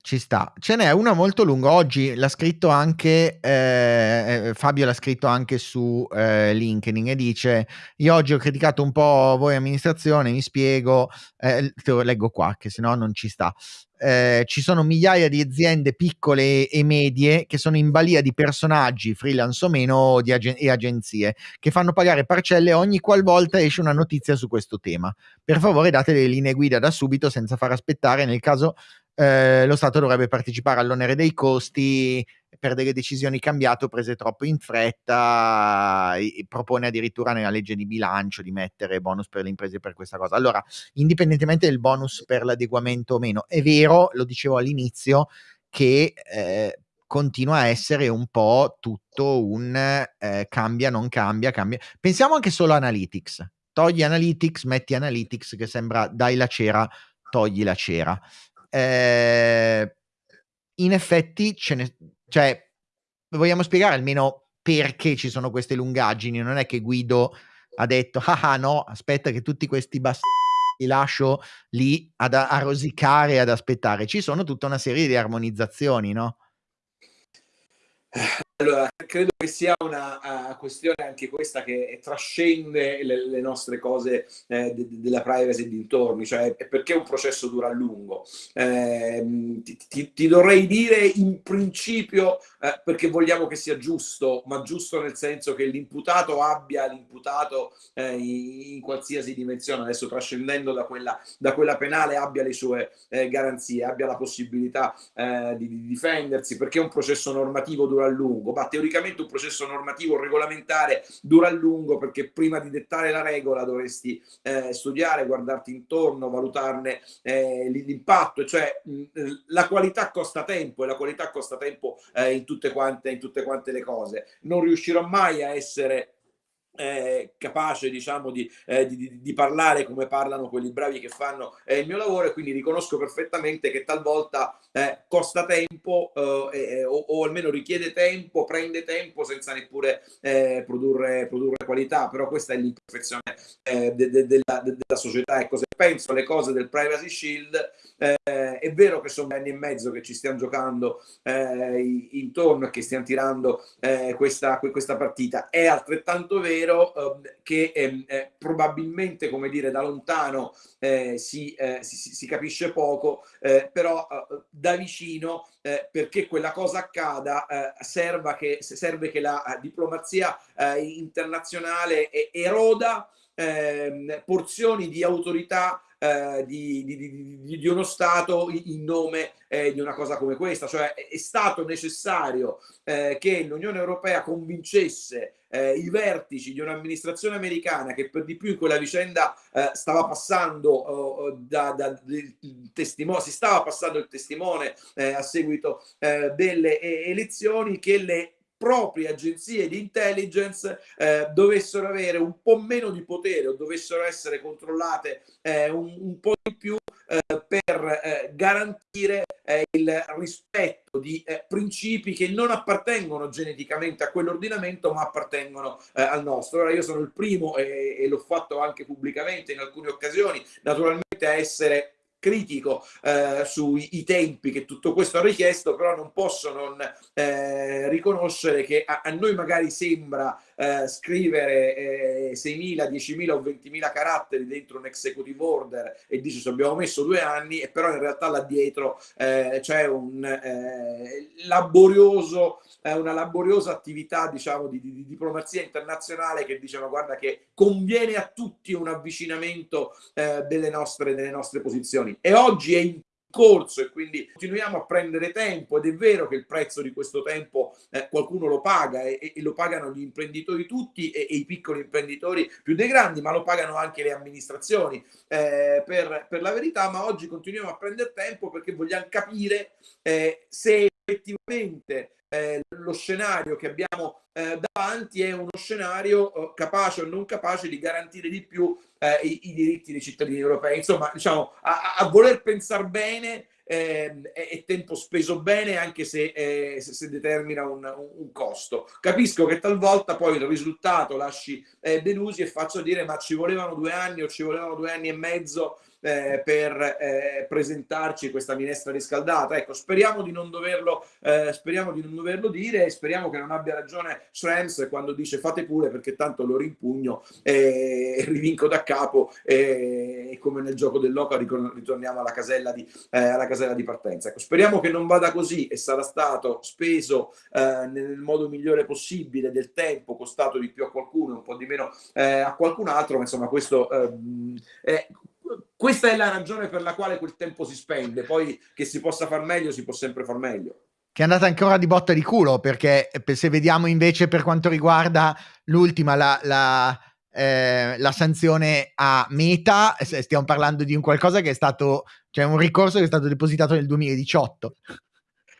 Ci sta. Ce n'è una molto lunga. Oggi l'ha scritto anche eh, eh, Fabio l'ha scritto anche su eh, LinkedIn e dice: Io oggi ho criticato un po' voi amministrazione, mi spiego, eh, te lo leggo qua, che se no non ci sta. Eh, ci sono migliaia di aziende piccole e medie che sono in balia di personaggi, freelance o meno, agen- e agenzie che fanno pagare parcelle ogni qualvolta esce una notizia su questo tema. Per favore date le linee guida da subito senza far aspettare nel caso eh, lo Stato dovrebbe partecipare all'onere dei costi per delle decisioni cambiate o prese troppo in fretta propone addirittura nella legge di bilancio di mettere bonus per le imprese per questa cosa. Allora, indipendentemente del bonus per l'adeguamento o meno, è vero, lo dicevo all'inizio, che eh, continua a essere un po' tutto un eh, cambia, non cambia, cambia. Pensiamo anche solo a Analytics. Togli Analytics, metti Analytics che sembra dai la cera, togli la cera eh, in effetti ce ne, cioè, vogliamo spiegare almeno perché ci sono queste lungaggini, non è che Guido ha detto, ah, ah no, aspetta che tutti questi bastardi li lascio lì ad, a rosicare, ad aspettare, ci sono tutta una serie di armonizzazioni, no? Allora, credo che sia una uh, questione anche questa che trascende le, le nostre cose eh, de, de, della privacy dintorni, cioè perché un processo dura a lungo. Eh, ti, ti, ti, dovrei dire in principio eh, perché vogliamo che sia giusto, ma giusto nel senso che l'imputato abbia l'imputato eh, in, qualsiasi dimensione, adesso trascendendo da quella, da quella penale, abbia le sue eh, garanzie, abbia la possibilità di, di difendersi, perché un processo normativo dura a lungo lungo, ma teoricamente un processo normativo regolamentare dura a lungo perché prima di dettare la regola dovresti eh, studiare, guardarti intorno, valutarne eh, l'impatto, cioè mh, la qualità costa tempo e la qualità costa tempo eh, in, tutte quante, in tutte quante le cose. Non riuscirò mai a essere eh, capace diciamo di, eh, di, di, parlare come parlano quelli bravi che fanno eh, il mio lavoro e quindi riconosco perfettamente che talvolta eh, costa tempo eh, o, o, almeno richiede tempo, prende tempo senza neppure eh, produrre, produrre, qualità, però questa è l'imperfezione de, de, della, de, della, società e cose penso alle cose del Privacy Shield, eh, è vero che sono anni e mezzo che ci stiamo giocando eh, intorno e che stiamo tirando eh, questa, questa, partita. È altrettanto vero ehm, che ehm, eh, probabilmente, come dire, da lontano eh, si, eh, si, si, capisce poco, però da vicino, perché quella cosa accada, serve che, serve che la diplomazia internazionale eroda ehm, porzioni di autorità eh, di, di, di, di, uno Stato in nome eh, di una cosa come questa. Cioè è, stato necessario eh, che l'Unione Europea convincesse eh, i vertici di un'amministrazione americana che per di più in quella vicenda eh, stava passando oh, da, da, testimone, si stava passando il testimone eh, a seguito delle elezioni che le proprie agenzie di intelligence eh, dovessero avere un po' meno di potere o dovessero essere controllate eh, un, un, po' di più eh, per eh, garantire eh, il rispetto di eh, principi che non appartengono geneticamente a quell'ordinamento ma appartengono al nostro. Ora io sono il primo e, e l'ho fatto anche pubblicamente in alcune occasioni naturalmente a essere critico eh, sui tempi che tutto questo ha richiesto, però non posso non eh, riconoscere che a, a, noi magari sembra eh, scrivere eh, 6.000, 10.000 o 20.000 caratteri dentro un executive order e dice ci abbiamo messo due anni, e però in realtà là dietro eh, c'è un eh, laborioso una laboriosa attività diciamo di, di, di, diplomazia internazionale che dice ma guarda che conviene a tutti un avvicinamento eh, delle, nostre, delle nostre posizioni e oggi è in corso e quindi continuiamo a prendere tempo ed è vero che il prezzo di questo tempo eh, qualcuno lo paga e, e, lo pagano gli imprenditori tutti e, e, i piccoli imprenditori più dei grandi ma lo pagano anche le amministrazioni eh, per, per, la verità ma oggi continuiamo a prendere tempo perché vogliamo capire eh, se effettivamente eh, lo scenario che abbiamo eh, davanti è uno scenario eh, capace o non capace di garantire di più eh, i, i, diritti dei cittadini europei. Insomma, diciamo, a, a voler pensare bene eh, è, è, tempo speso bene anche se, eh, se, se determina un, un, costo. Capisco che talvolta poi il risultato lasci eh, delusi e faccio dire ma ci volevano due anni o ci volevano due anni e mezzo eh, per eh, presentarci questa minestra riscaldata. Ecco, speriamo di non doverlo, eh, speriamo di non doverlo dire e speriamo che non abbia ragione Schrems quando dice fate pure perché tanto lo rimpugno e rivinco da capo e come nel gioco dell'Oca ritorniamo alla casella di, eh, alla casella di partenza. Ecco, speriamo che non vada così e sarà stato speso eh, nel modo migliore possibile del tempo, costato di più a qualcuno, un po' di meno eh, a qualcun altro, ma insomma questo ehm, è questa è la ragione per la quale quel tempo si spende, poi che si possa far meglio, si può sempre far meglio. Che è andata ancora di botta di culo, perché eh, se vediamo invece per quanto riguarda l'ultima, la, la, eh, la sanzione a Meta, stiamo parlando di un qualcosa che è stato, cioè un ricorso che è stato depositato nel 2018.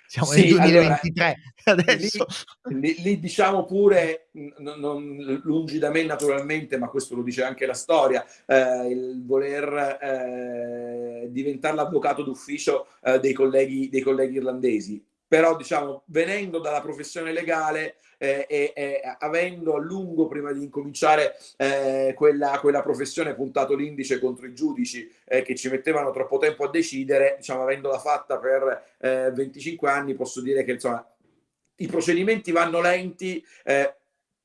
Siamo sì, nel 2023 allora, adesso. Lì, lì, lì, diciamo pure, non, non, lungi da me naturalmente, ma questo lo dice anche la storia, eh, il voler eh, diventare l'avvocato d'ufficio eh, dei, colleghi, dei colleghi irlandesi. Però diciamo, venendo dalla professione legale, eh, e, e, avendo a lungo prima di incominciare eh, quella, quella, professione puntato l'indice contro i giudici eh, che ci mettevano troppo tempo a decidere, diciamo avendola fatta per 25 eh, anni, posso dire che insomma i procedimenti vanno lenti, eh,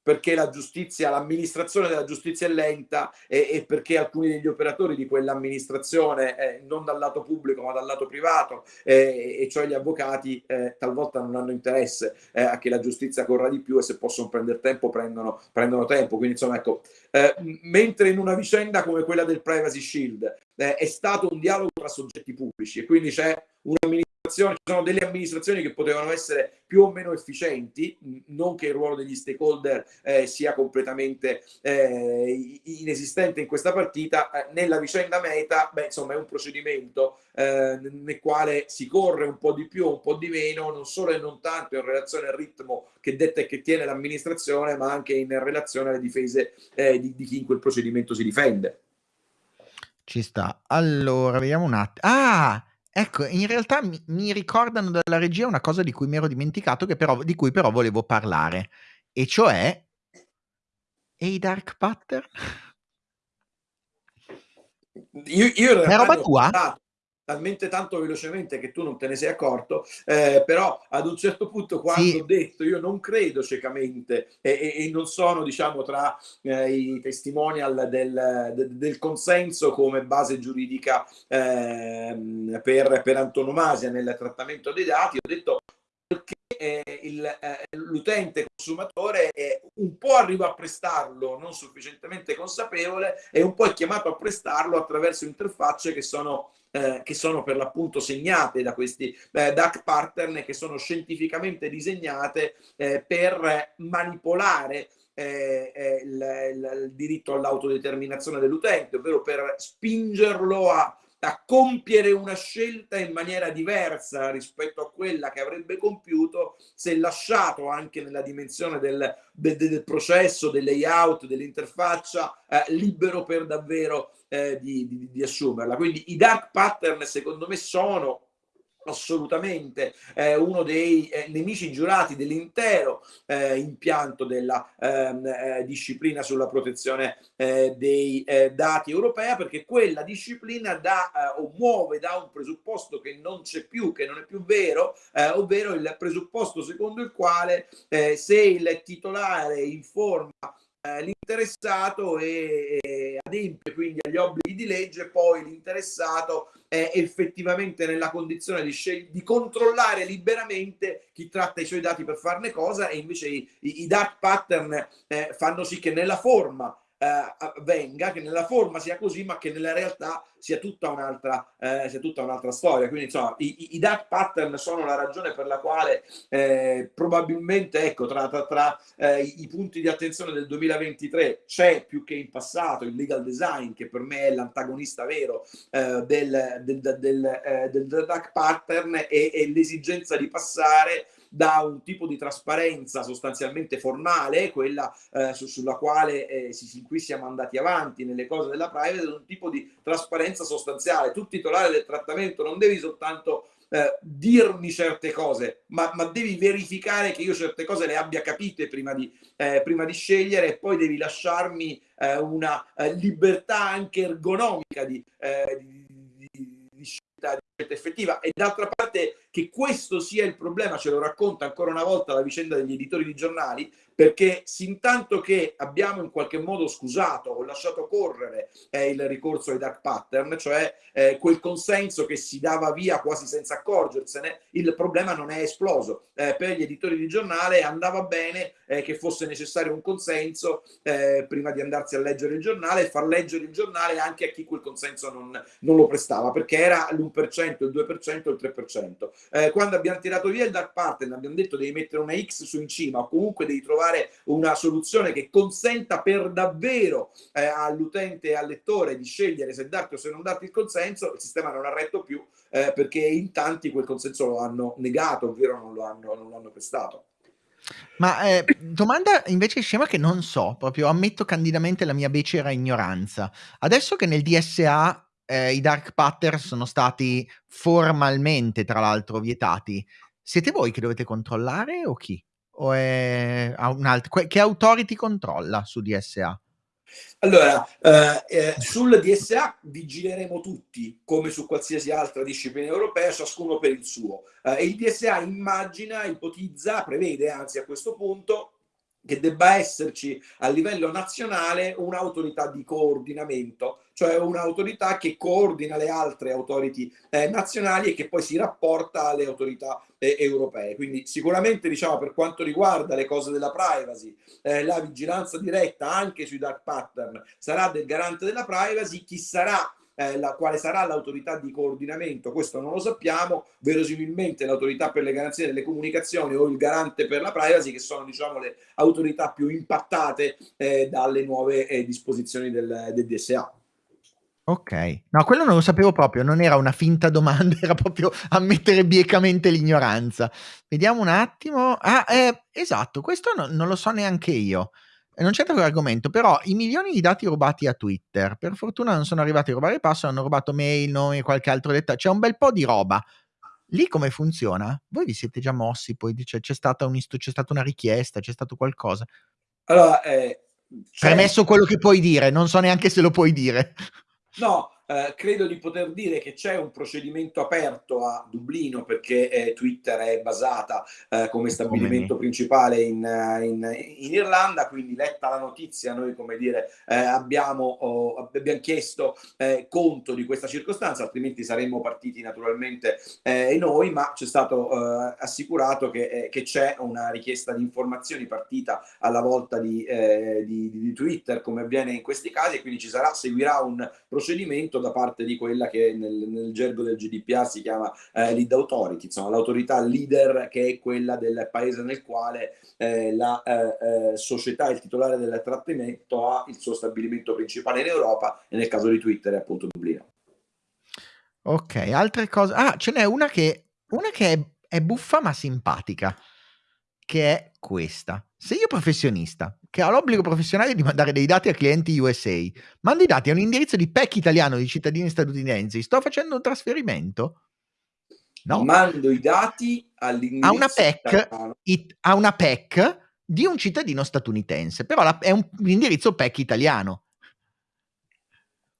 perché la giustizia, l'amministrazione della giustizia è lenta e, e perché alcuni degli operatori di quell'amministrazione, eh, non dal lato pubblico ma dal lato privato, eh, e cioè gli avvocati, eh, talvolta non hanno interesse eh, a che la giustizia corra di più e se possono prendere tempo prendono, prendono tempo. Quindi insomma ecco, eh, mentre in una vicenda come quella del Privacy Shield eh, è stato un dialogo tra soggetti pubblici e quindi c'è un'amministrazione ci sono delle amministrazioni che potevano essere più o meno efficienti, non che il ruolo degli stakeholder eh, sia completamente eh, inesistente in questa partita, eh, nella vicenda Meta, beh, insomma, è un procedimento eh, nel quale si corre un po' di più, un po' di meno, non solo e non tanto in relazione al ritmo che detta e che tiene l'amministrazione, ma anche in relazione alle difese eh, di, di chi in quel procedimento si difende. Ci sta. Allora, vediamo un attimo. Ah! Ecco, in realtà mi, mi ricordano dalla regia una cosa di cui mi ero dimenticato, che però, di cui però volevo parlare, e cioè... E i dark pattern? Io, io in è roba tua? Talmente tanto velocemente che tu non te ne sei accorto, eh, però ad un certo punto quando sì. ho detto io non credo ciecamente e, e, e non sono diciamo tra eh, i testimonial del, de, del, consenso come base giuridica eh, per, per antonomasia nel trattamento dei dati, ho detto eh, eh, l'utente consumatore è un po' arriva a prestarlo non sufficientemente consapevole e un po' è chiamato a prestarlo attraverso interfacce che sono eh, che sono per l'appunto segnate da questi eh, DAC pattern che sono scientificamente disegnate eh, per manipolare eh, eh, il, il, diritto all'autodeterminazione dell'utente, ovvero per spingerlo a, a, compiere una scelta in maniera diversa rispetto a quella che avrebbe compiuto se lasciato anche nella dimensione del, del, del processo, del layout, dell'interfaccia, eh, libero per davvero eh, di, di, di, assumerla. Quindi i dark pattern secondo me sono assolutamente eh, uno dei eh, nemici giurati dell'intero eh, impianto della ehm, eh, disciplina sulla protezione eh, dei eh, dati europea perché quella disciplina dà o muove da un presupposto che non c'è più, che non è più vero, ovvero il presupposto secondo il quale se il titolare informa l'interessato e, e adempie quindi agli obblighi di legge, poi l'interessato è effettivamente nella condizione di, di controllare liberamente chi tratta i suoi dati per farne cosa e invece i, i, i dark pattern eh, fanno sì che nella forma eh, avvenga, che nella forma sia così, ma che nella realtà sia tutta un'altra, eh, sia tutta un'altra storia. Quindi, insomma, i, i, dark pattern sono la ragione per la quale eh, probabilmente, ecco, tra, tra, tra eh, i punti di attenzione del 2023 c'è più che in passato il legal design, che per me è l'antagonista vero eh, del, del, del, eh, del dark pattern e, e l'esigenza di passare da un tipo di trasparenza sostanzialmente formale, quella eh, su, sulla quale eh, si, in cui siamo andati avanti nelle cose della privacy, un tipo di trasparenza sostanziale. Tu titolare del trattamento non devi soltanto eh, dirmi certe cose, ma, ma, devi verificare che io certe cose le abbia capite prima di, eh, prima di scegliere e poi devi lasciarmi eh, una eh, libertà anche ergonomica di, eh, di, scelta, scelta effettiva. E d'altra parte che questo sia il problema ce lo racconta ancora una volta la vicenda degli editori di giornali perché sin tanto che abbiamo in qualche modo scusato o lasciato correre eh, il ricorso ai dark pattern, cioè eh, quel consenso che si dava via quasi senza accorgersene, il problema non è esploso. Eh, per gli editori di giornale andava bene eh, che fosse necessario un consenso eh, prima di andarsi a leggere il giornale e far leggere il giornale anche a chi quel consenso non, non lo prestava, perché era l'1%, il 2%, il 3%. Eh, quando abbiamo tirato via il dark pattern, abbiamo detto devi mettere una X su in cima o comunque devi trovare trovare una soluzione che consenta per davvero eh, all'utente e al lettore di scegliere se darti o se non darti il consenso, il sistema non ha retto più eh, perché in tanti quel consenso lo hanno negato, ovvero non lo hanno, non lo hanno prestato. Ma eh, domanda invece scema che non so, proprio ammetto candidamente la mia becera ignoranza. Adesso che nel DSA eh, i dark pattern sono stati formalmente, tra l'altro, vietati, siete voi che dovete controllare o chi? O è un altro? Che authority controlla su DSA? Allora, eh, eh, sul DSA vigileremo tutti, come su qualsiasi altra disciplina europea, ciascuno per il suo. Eh, il DSA immagina, ipotizza, prevede anzi a questo punto che debba esserci a livello nazionale un'autorità di coordinamento, cioè un'autorità che coordina le altre autority eh, nazionali e che poi si rapporta alle autorità eh, europee. Quindi sicuramente diciamo per quanto riguarda le cose della privacy, eh, la vigilanza diretta anche sui dark pattern sarà del garante della privacy, chi sarà eh, la, quale sarà l'autorità di coordinamento, questo non lo sappiamo, verosimilmente l'autorità per le garanzie delle comunicazioni o il garante per la privacy, che sono diciamo, le autorità più impattate eh, dalle nuove eh, disposizioni del, del DSA. Ok, no, quello non lo sapevo proprio, non era una finta domanda, era proprio ammettere biecamente l'ignoranza. Vediamo un attimo. Ah, eh, esatto, questo no, non lo so neanche io non c'entra con l'argomento, però i milioni di dati rubati a Twitter, per fortuna non sono arrivati a rubare passo, hanno rubato mail, nomi qualche altro dettaglio, c'è un bel po' di roba. Lì come funziona? Voi vi siete già mossi, poi dice, c'è, stata un c'è stata una richiesta, c'è stato qualcosa. Allora, eh, Premesso quello che puoi dire, non so neanche se lo puoi dire. No, eh, credo di poter dire che c'è un procedimento aperto a Dublino perché eh, Twitter è basata eh, come stabilimento principale in, eh, in, in, Irlanda, quindi letta la notizia noi come dire eh, abbiamo, oh, abbiamo, chiesto eh, conto di questa circostanza, altrimenti saremmo partiti naturalmente noi, ma ci è stato assicurato che, che, c'è una richiesta di informazioni partita alla volta di, di, di Twitter come avviene in questi casi e quindi ci sarà, seguirà un procedimento da parte di quella che nel, nel gergo del GDPR si chiama eh, lead authority, insomma l'autorità leader che è quella del paese nel quale eh, la eh, eh società, il titolare del trattenimento ha il suo stabilimento principale in Europa e nel caso di Twitter è appunto Dublino. Ok, altre cose. Ah, ce n'è una che, una che è, è buffa ma simpatica che è questa. Se io professionista, che ho l'obbligo professionale di mandare dei dati a clienti USA, mando i dati a un indirizzo di PEC italiano di cittadini statunitensi, sto facendo un trasferimento? No. Mando i dati all'indirizzo a una PEC, it, a una PEC di un cittadino statunitense, però la, è un, un indirizzo PEC italiano.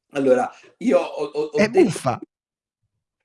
Allora, io ho, ho, ho è detto, buffa.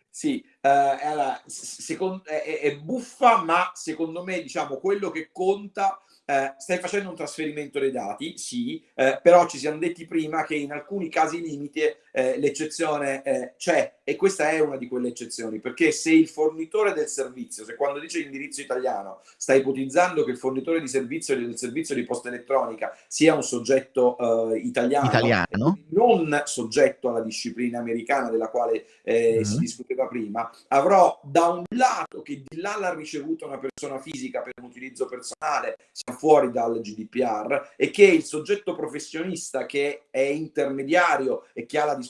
Sì, eh, allora, secondo, è, è, buffa, ma secondo me, diciamo, quello che conta eh, stai facendo un trasferimento dei dati, sì, eh, però ci siamo detti prima che in alcuni casi limite eh, l'eccezione eh, c'è e questa è una di quelle eccezioni, perché se il fornitore del servizio, se quando dice l'indirizzo italiano sta ipotizzando che il fornitore di servizio del servizio di posta elettronica sia un soggetto eh, italiano, italiano, non soggetto alla disciplina americana della quale mm-hmm. si discuteva prima, avrò da un lato che di là l'ha ricevuta una persona fisica per un utilizzo personale, sia fuori dal GDPR e che il soggetto professionista che è intermediario e che ha la disponibilità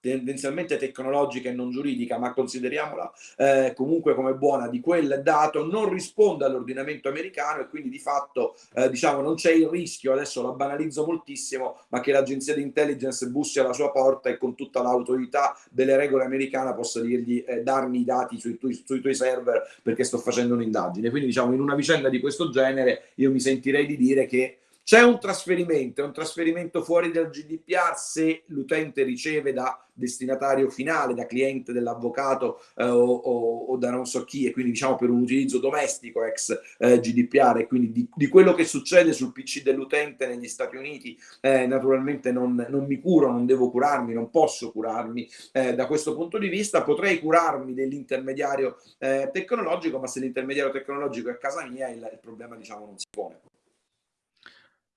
tendenzialmente tecnologica e non giuridica, ma consideriamola eh, comunque come buona, di quel dato non risponde all'ordinamento americano e quindi di fatto eh, diciamo non c'è il rischio, adesso la banalizzo moltissimo, ma che l'agenzia di intelligence bussi alla sua porta e con tutta l'autorità delle regole americane possa dirgli eh, darmi i dati sui tuoi, sui tuoi server perché sto facendo un'indagine. Quindi diciamo in una vicenda di questo genere io mi sentirei di dire che c'è un trasferimento, è un trasferimento fuori dal GDPR se l'utente riceve da destinatario finale, da cliente dell'avvocato eh, o, o, o, da non so chi, e quindi diciamo per un utilizzo domestico ex eh, GDPR, e quindi di, di, quello che succede sul PC dell'utente negli Stati Uniti, eh, naturalmente non, non, mi curo, non devo curarmi, non posso curarmi eh, da questo punto di vista, potrei curarmi dell'intermediario eh, tecnologico, ma se l'intermediario tecnologico è a casa mia il, il problema diciamo non si pone.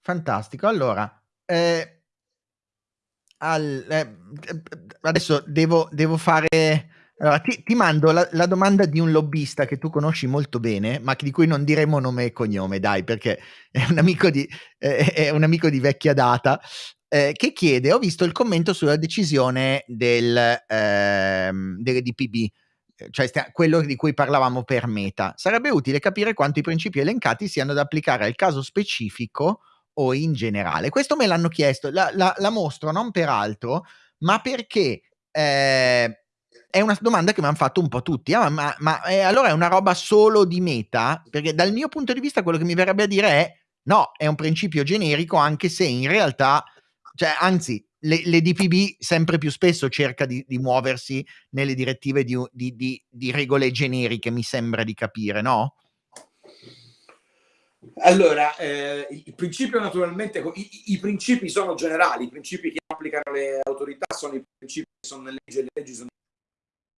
Fantastico. Allora, eh, al, eh, adesso devo, devo fare... Allora, ti, ti mando la, la, domanda di un lobbista che tu conosci molto bene, ma di cui non diremo nome e cognome, dai, perché è un amico di, eh, è un amico di vecchia data, eh, che chiede, ho visto il commento sulla decisione del, ehm, delle DPB, cioè stia, quello di cui parlavamo per Meta. Sarebbe utile capire quanto i principi elencati siano da applicare al caso specifico o in generale? Questo me l'hanno chiesto, la, la, la mostro non per altro, ma perché eh, è una domanda che mi hanno fatto un po' tutti. Ah, ma, ma eh, allora è una roba solo di meta? Perché dal mio punto di vista quello che mi verrebbe a dire è no, è un principio generico anche se in realtà, cioè anzi, le, le DPB sempre più spesso cerca di, di muoversi nelle direttive di, di, di regole generiche, mi sembra di capire, no? Allora, eh, il principio naturalmente, i, i, principi sono generali, i principi che applicano le autorità sono i principi che sono nelle leggi, le leggi sono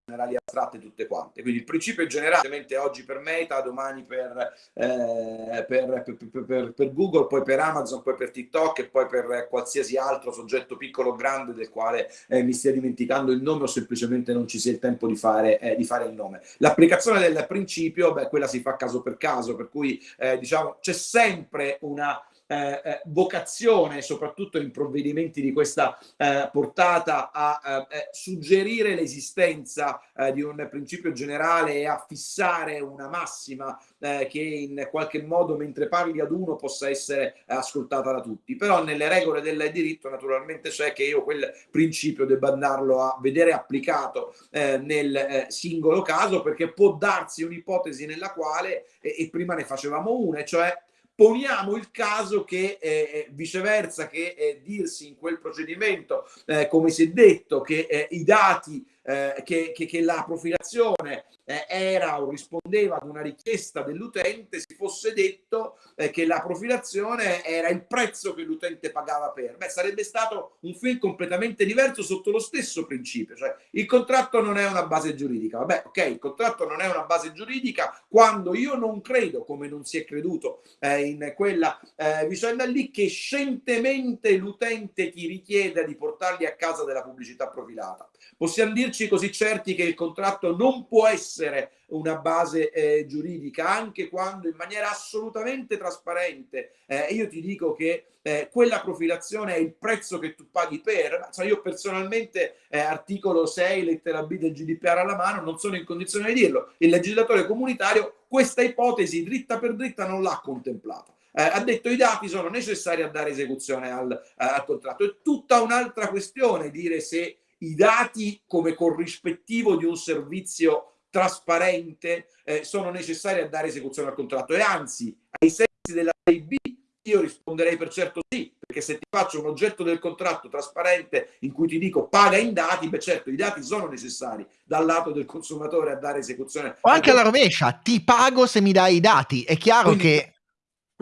generali astratte tutte quante. Quindi il principio è generale, ovviamente oggi per Meta, domani per, eh, per, per, per, Google, poi per Amazon, poi per TikTok e poi per qualsiasi altro soggetto piccolo o grande del quale eh, mi stia dimenticando il nome o semplicemente non ci sia il tempo di fare, eh, di fare il nome. L'applicazione del principio, beh, quella si fa caso per caso, per cui eh, diciamo c'è sempre una eh, eh, vocazione, soprattutto in provvedimenti di questa eh, portata, a eh, eh, suggerire l'esistenza eh, di un principio generale e a fissare una massima che in qualche modo mentre parli ad uno possa essere ascoltata da tutti. Però nelle regole del diritto naturalmente c'è che io quel principio debba andarlo a vedere applicato nel singolo caso perché può darsi un'ipotesi nella quale, e, e prima ne facevamo una, cioè poniamo il caso che eh, eh viceversa che eh, dirsi in quel procedimento, eh, come si è detto, che eh, i dati eh, che, che, che, la profilazione eh, era o rispondeva ad una richiesta dell'utente, si fosse detto eh, che la profilazione era il prezzo che l'utente pagava per. Beh, sarebbe stato un film completamente diverso sotto lo stesso principio, cioè il contratto non è una base giuridica. Vabbè, ok, il contratto non è una base giuridica quando io non credo, come non si è creduto eh, in quella eh, vicenda lì, che scientemente l'utente ti richieda di portarli a casa della pubblicità profilata. Possiamo dirci così certi che il contratto non può essere una base eh, giuridica, anche quando in maniera assolutamente trasparente eh, io ti dico che eh, quella profilazione è il prezzo che tu paghi per, cioè io personalmente eh, articolo 6 lettera B del GDPR alla mano non sono in condizione di dirlo, il legislatore comunitario questa ipotesi dritta per dritta non l'ha contemplata. Eh, ha detto i dati sono necessari a dare esecuzione al, eh, al contratto. È tutta un'altra questione dire se i dati come corrispettivo di un servizio trasparente eh, sono necessari a dare esecuzione al contratto e anzi ai sensi della 6B io risponderei per certo sì, perché se ti faccio un oggetto del contratto trasparente in cui ti dico paga in dati, beh certo i dati sono necessari dal lato del consumatore a dare esecuzione. O anche alla rovescia, ti pago se mi dai i dati. È chiaro Quindi, che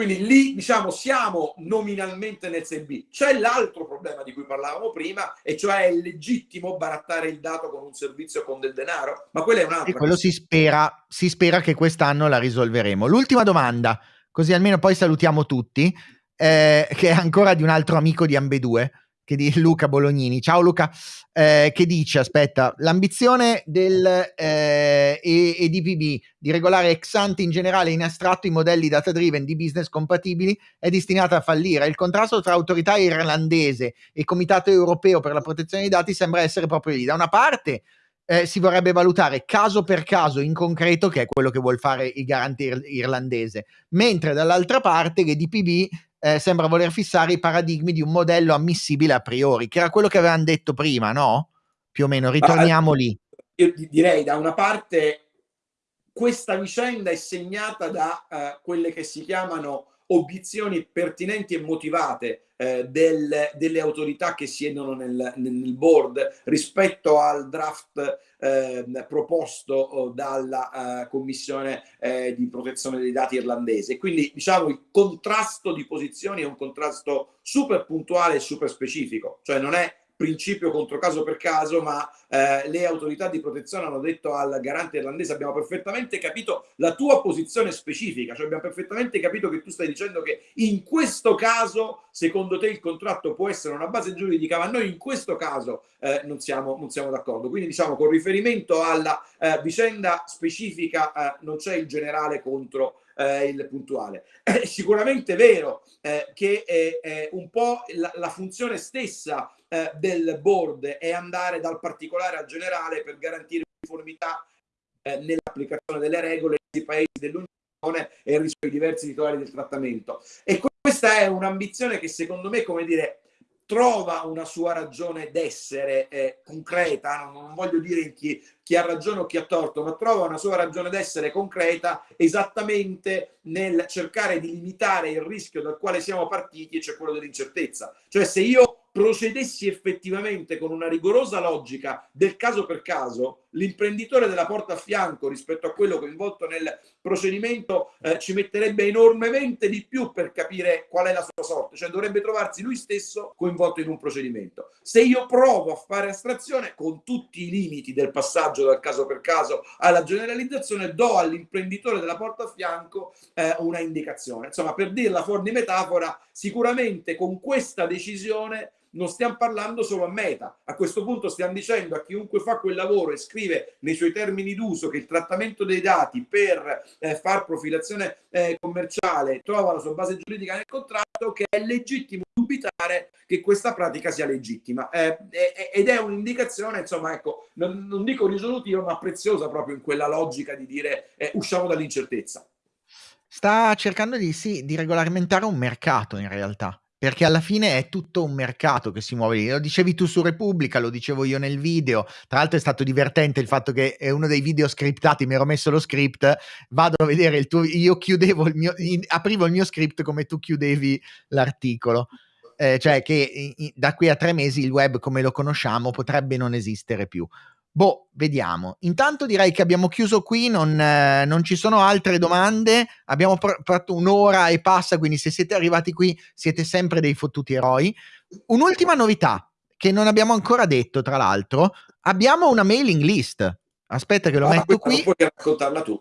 quindi lì, diciamo, siamo nominalmente nel 6B. C'è l'altro problema di cui parlavamo prima, e cioè è legittimo barattare il dato con un servizio con del denaro, ma quello è un altro. E quello si spera, si spera che quest'anno la risolveremo. L'ultima domanda, così almeno poi salutiamo tutti, eh, che è ancora di un altro amico di ambedue che di Luca Bolognini. Ciao Luca, eh, che dice, aspetta, l'ambizione del eh, EDPB di regolare ex ante in generale in astratto i modelli data driven di business compatibili è destinata a fallire. Il contrasto tra autorità irlandese e Comitato europeo per la protezione dei dati sembra essere proprio lì. Da una parte eh, si vorrebbe valutare caso per caso in concreto, che è quello che vuol fare il garante ir- irlandese, mentre dall'altra parte l'EDPB eh, sembra voler fissare i paradigmi di un modello ammissibile a priori, che era quello che avevano detto prima, no? Più o meno, ritorniamo ah, lì. Io direi da una parte questa vicenda è segnata da uh, quelle che si chiamano obiezioni pertinenti e motivate eh, del, delle autorità che siedono nel, nel board rispetto al draft eh, proposto dalla uh, Commissione eh, di protezione dei dati irlandese. Quindi diciamo il contrasto di posizioni è un contrasto super puntuale e super specifico, cioè non è principio contro caso per caso, ma eh, le autorità di protezione hanno detto al garante irlandese abbiamo perfettamente capito la tua posizione specifica, cioè abbiamo perfettamente capito che tu stai dicendo che in questo caso secondo te il contratto può essere una base giuridica, ma noi in questo caso eh, non siamo, siamo d'accordo. Quindi diciamo con riferimento alla eh, vicenda specifica eh, non c'è il generale contro eh, il puntuale. È sicuramente vero eh, che è, un po' la, la funzione stessa eh, del board è andare dal particolare al generale per garantire uniformità eh, nell'applicazione delle regole nei paesi dell'Unione e rispetto ai diversi titolari del trattamento. E questa è un'ambizione che secondo me, come dire, trova una sua ragione d'essere eh, concreta, non, non, voglio dire chi, chi, ha ragione o chi ha torto, ma trova una sua ragione d'essere concreta esattamente nel cercare di limitare il rischio dal quale siamo partiti, cioè quello dell'incertezza. Cioè se io procedessi effettivamente con una rigorosa logica del caso per caso, l'imprenditore della porta a fianco rispetto a quello coinvolto nel procedimento eh, ci metterebbe enormemente di più per capire qual è la sua sorte, cioè dovrebbe trovarsi lui stesso coinvolto in un procedimento. Se io provo a fare astrazione con tutti i limiti del passaggio dal caso per caso alla generalizzazione, do all'imprenditore della porta a fianco eh, una indicazione. Insomma, per dirla fuori di metafora, sicuramente con questa decisione non stiamo parlando solo a Meta. A questo punto stiamo dicendo a chiunque fa quel lavoro e scrive nei suoi termini d'uso che il trattamento dei dati per eh, far profilazione eh, commerciale trova la sua base giuridica nel contratto, che è legittimo dubitare che questa pratica sia legittima. Eh, ed è un'indicazione, insomma, ecco, non, non, dico risolutiva, ma preziosa proprio in quella logica di dire eh, usciamo dall'incertezza. Sta cercando di, sì, di regolamentare un mercato in realtà perché alla fine è tutto un mercato che si muove lì. Lo dicevi tu su Repubblica, lo dicevo io nel video. Tra l'altro è stato divertente il fatto che è uno dei video scriptati, mi ero messo lo script, vado a vedere il tuo io chiudevo il mio aprivo il mio script come tu chiudevi l'articolo. Eh, cioè che da qui a tre mesi il web come lo conosciamo potrebbe non esistere più. Boh, vediamo. Intanto direi che abbiamo chiuso qui, non, eh, non ci sono altre domande. Abbiamo pr- fatto un'ora e passa, quindi se siete arrivati qui siete sempre dei fottuti eroi. Un'ultima novità che non abbiamo ancora detto, tra l'altro, abbiamo una mailing list. Aspetta che lo ah, metto qui. Puoi raccontarla tu.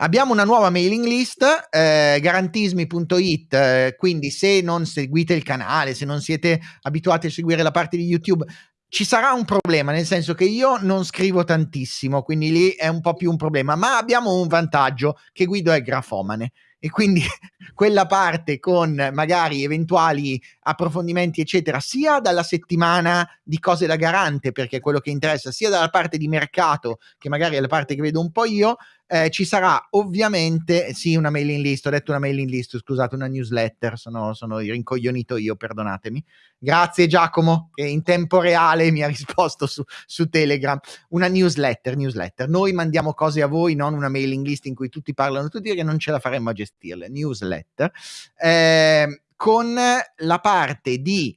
Abbiamo una nuova mailing list, eh, garantismi.it, eh, quindi se non seguite il canale, se non siete abituati a seguire la parte di YouTube, ci sarà un problema, nel senso che io non scrivo tantissimo, quindi lì è un po' più un problema, ma abbiamo un vantaggio che Guido è grafomane e quindi quella parte con magari eventuali approfondimenti eccetera sia dalla settimana di cose da garante perché è quello che interessa sia dalla parte di mercato che magari è la parte che vedo un po' io eh, ci sarà ovviamente, sì, una mailing list, ho detto una mailing list, scusate, una newsletter, sono, sono rincoglionito io, perdonatemi. Grazie Giacomo, che in tempo reale mi ha risposto su, su Telegram. Una newsletter, newsletter. Noi mandiamo cose a voi, non una mailing list in cui tutti parlano tutti, che non ce la faremmo a gestirle. Newsletter. Eh, con la parte di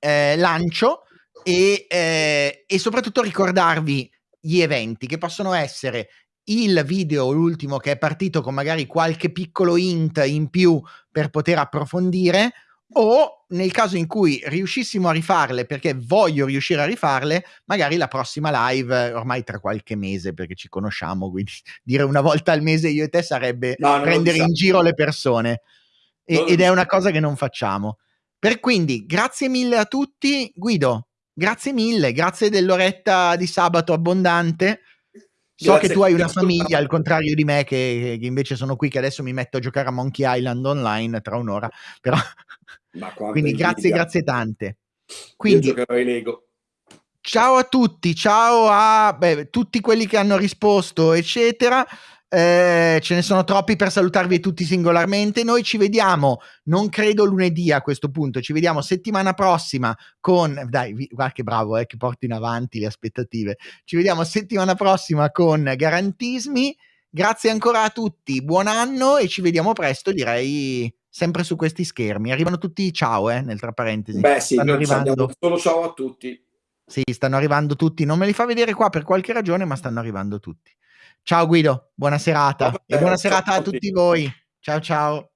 eh, lancio e, eh, e soprattutto ricordarvi gli eventi che possono essere il video, l'ultimo che è partito con magari qualche piccolo hint in più per poter approfondire, o nel caso in cui riuscissimo a rifarle, perché voglio riuscire a rifarle, magari la prossima live, ormai tra qualche mese, perché ci conosciamo, quindi dire una volta al mese io e te sarebbe no, prendere in giro le persone. E, ed è una cosa che non facciamo. Per quindi, grazie mille a tutti. Guido, grazie mille, grazie dell'oretta di sabato abbondante. So Grazie. che tu hai una famiglia, al contrario di me, che, che, invece sono qui, che adesso mi metto a giocare a Monkey Island online tra un'ora. Però... Quindi grazie, grazie tante. Quindi, Io Lego. Ciao a tutti, ciao a beh, tutti quelli che hanno risposto, eccetera. Eh, ce ne sono troppi per salutarvi tutti singolarmente. Noi ci vediamo, non credo lunedì a questo punto, ci vediamo settimana prossima con, dai, guarda che bravo, eh, che porti in avanti le aspettative. Ci vediamo settimana prossima con Garantismi. Grazie ancora a tutti, buon anno e ci vediamo presto, direi sempre su questi schermi. Arrivano tutti ciao, eh, nel tra parentesi. Beh, sì, stanno arrivando solo ciao a tutti. Sì, stanno arrivando tutti. Non me li fa vedere qua per qualche ragione, ma stanno arrivando tutti. Ciao Guido, buona serata Vabbè, e buona serata a tutti voi. Ciao ciao.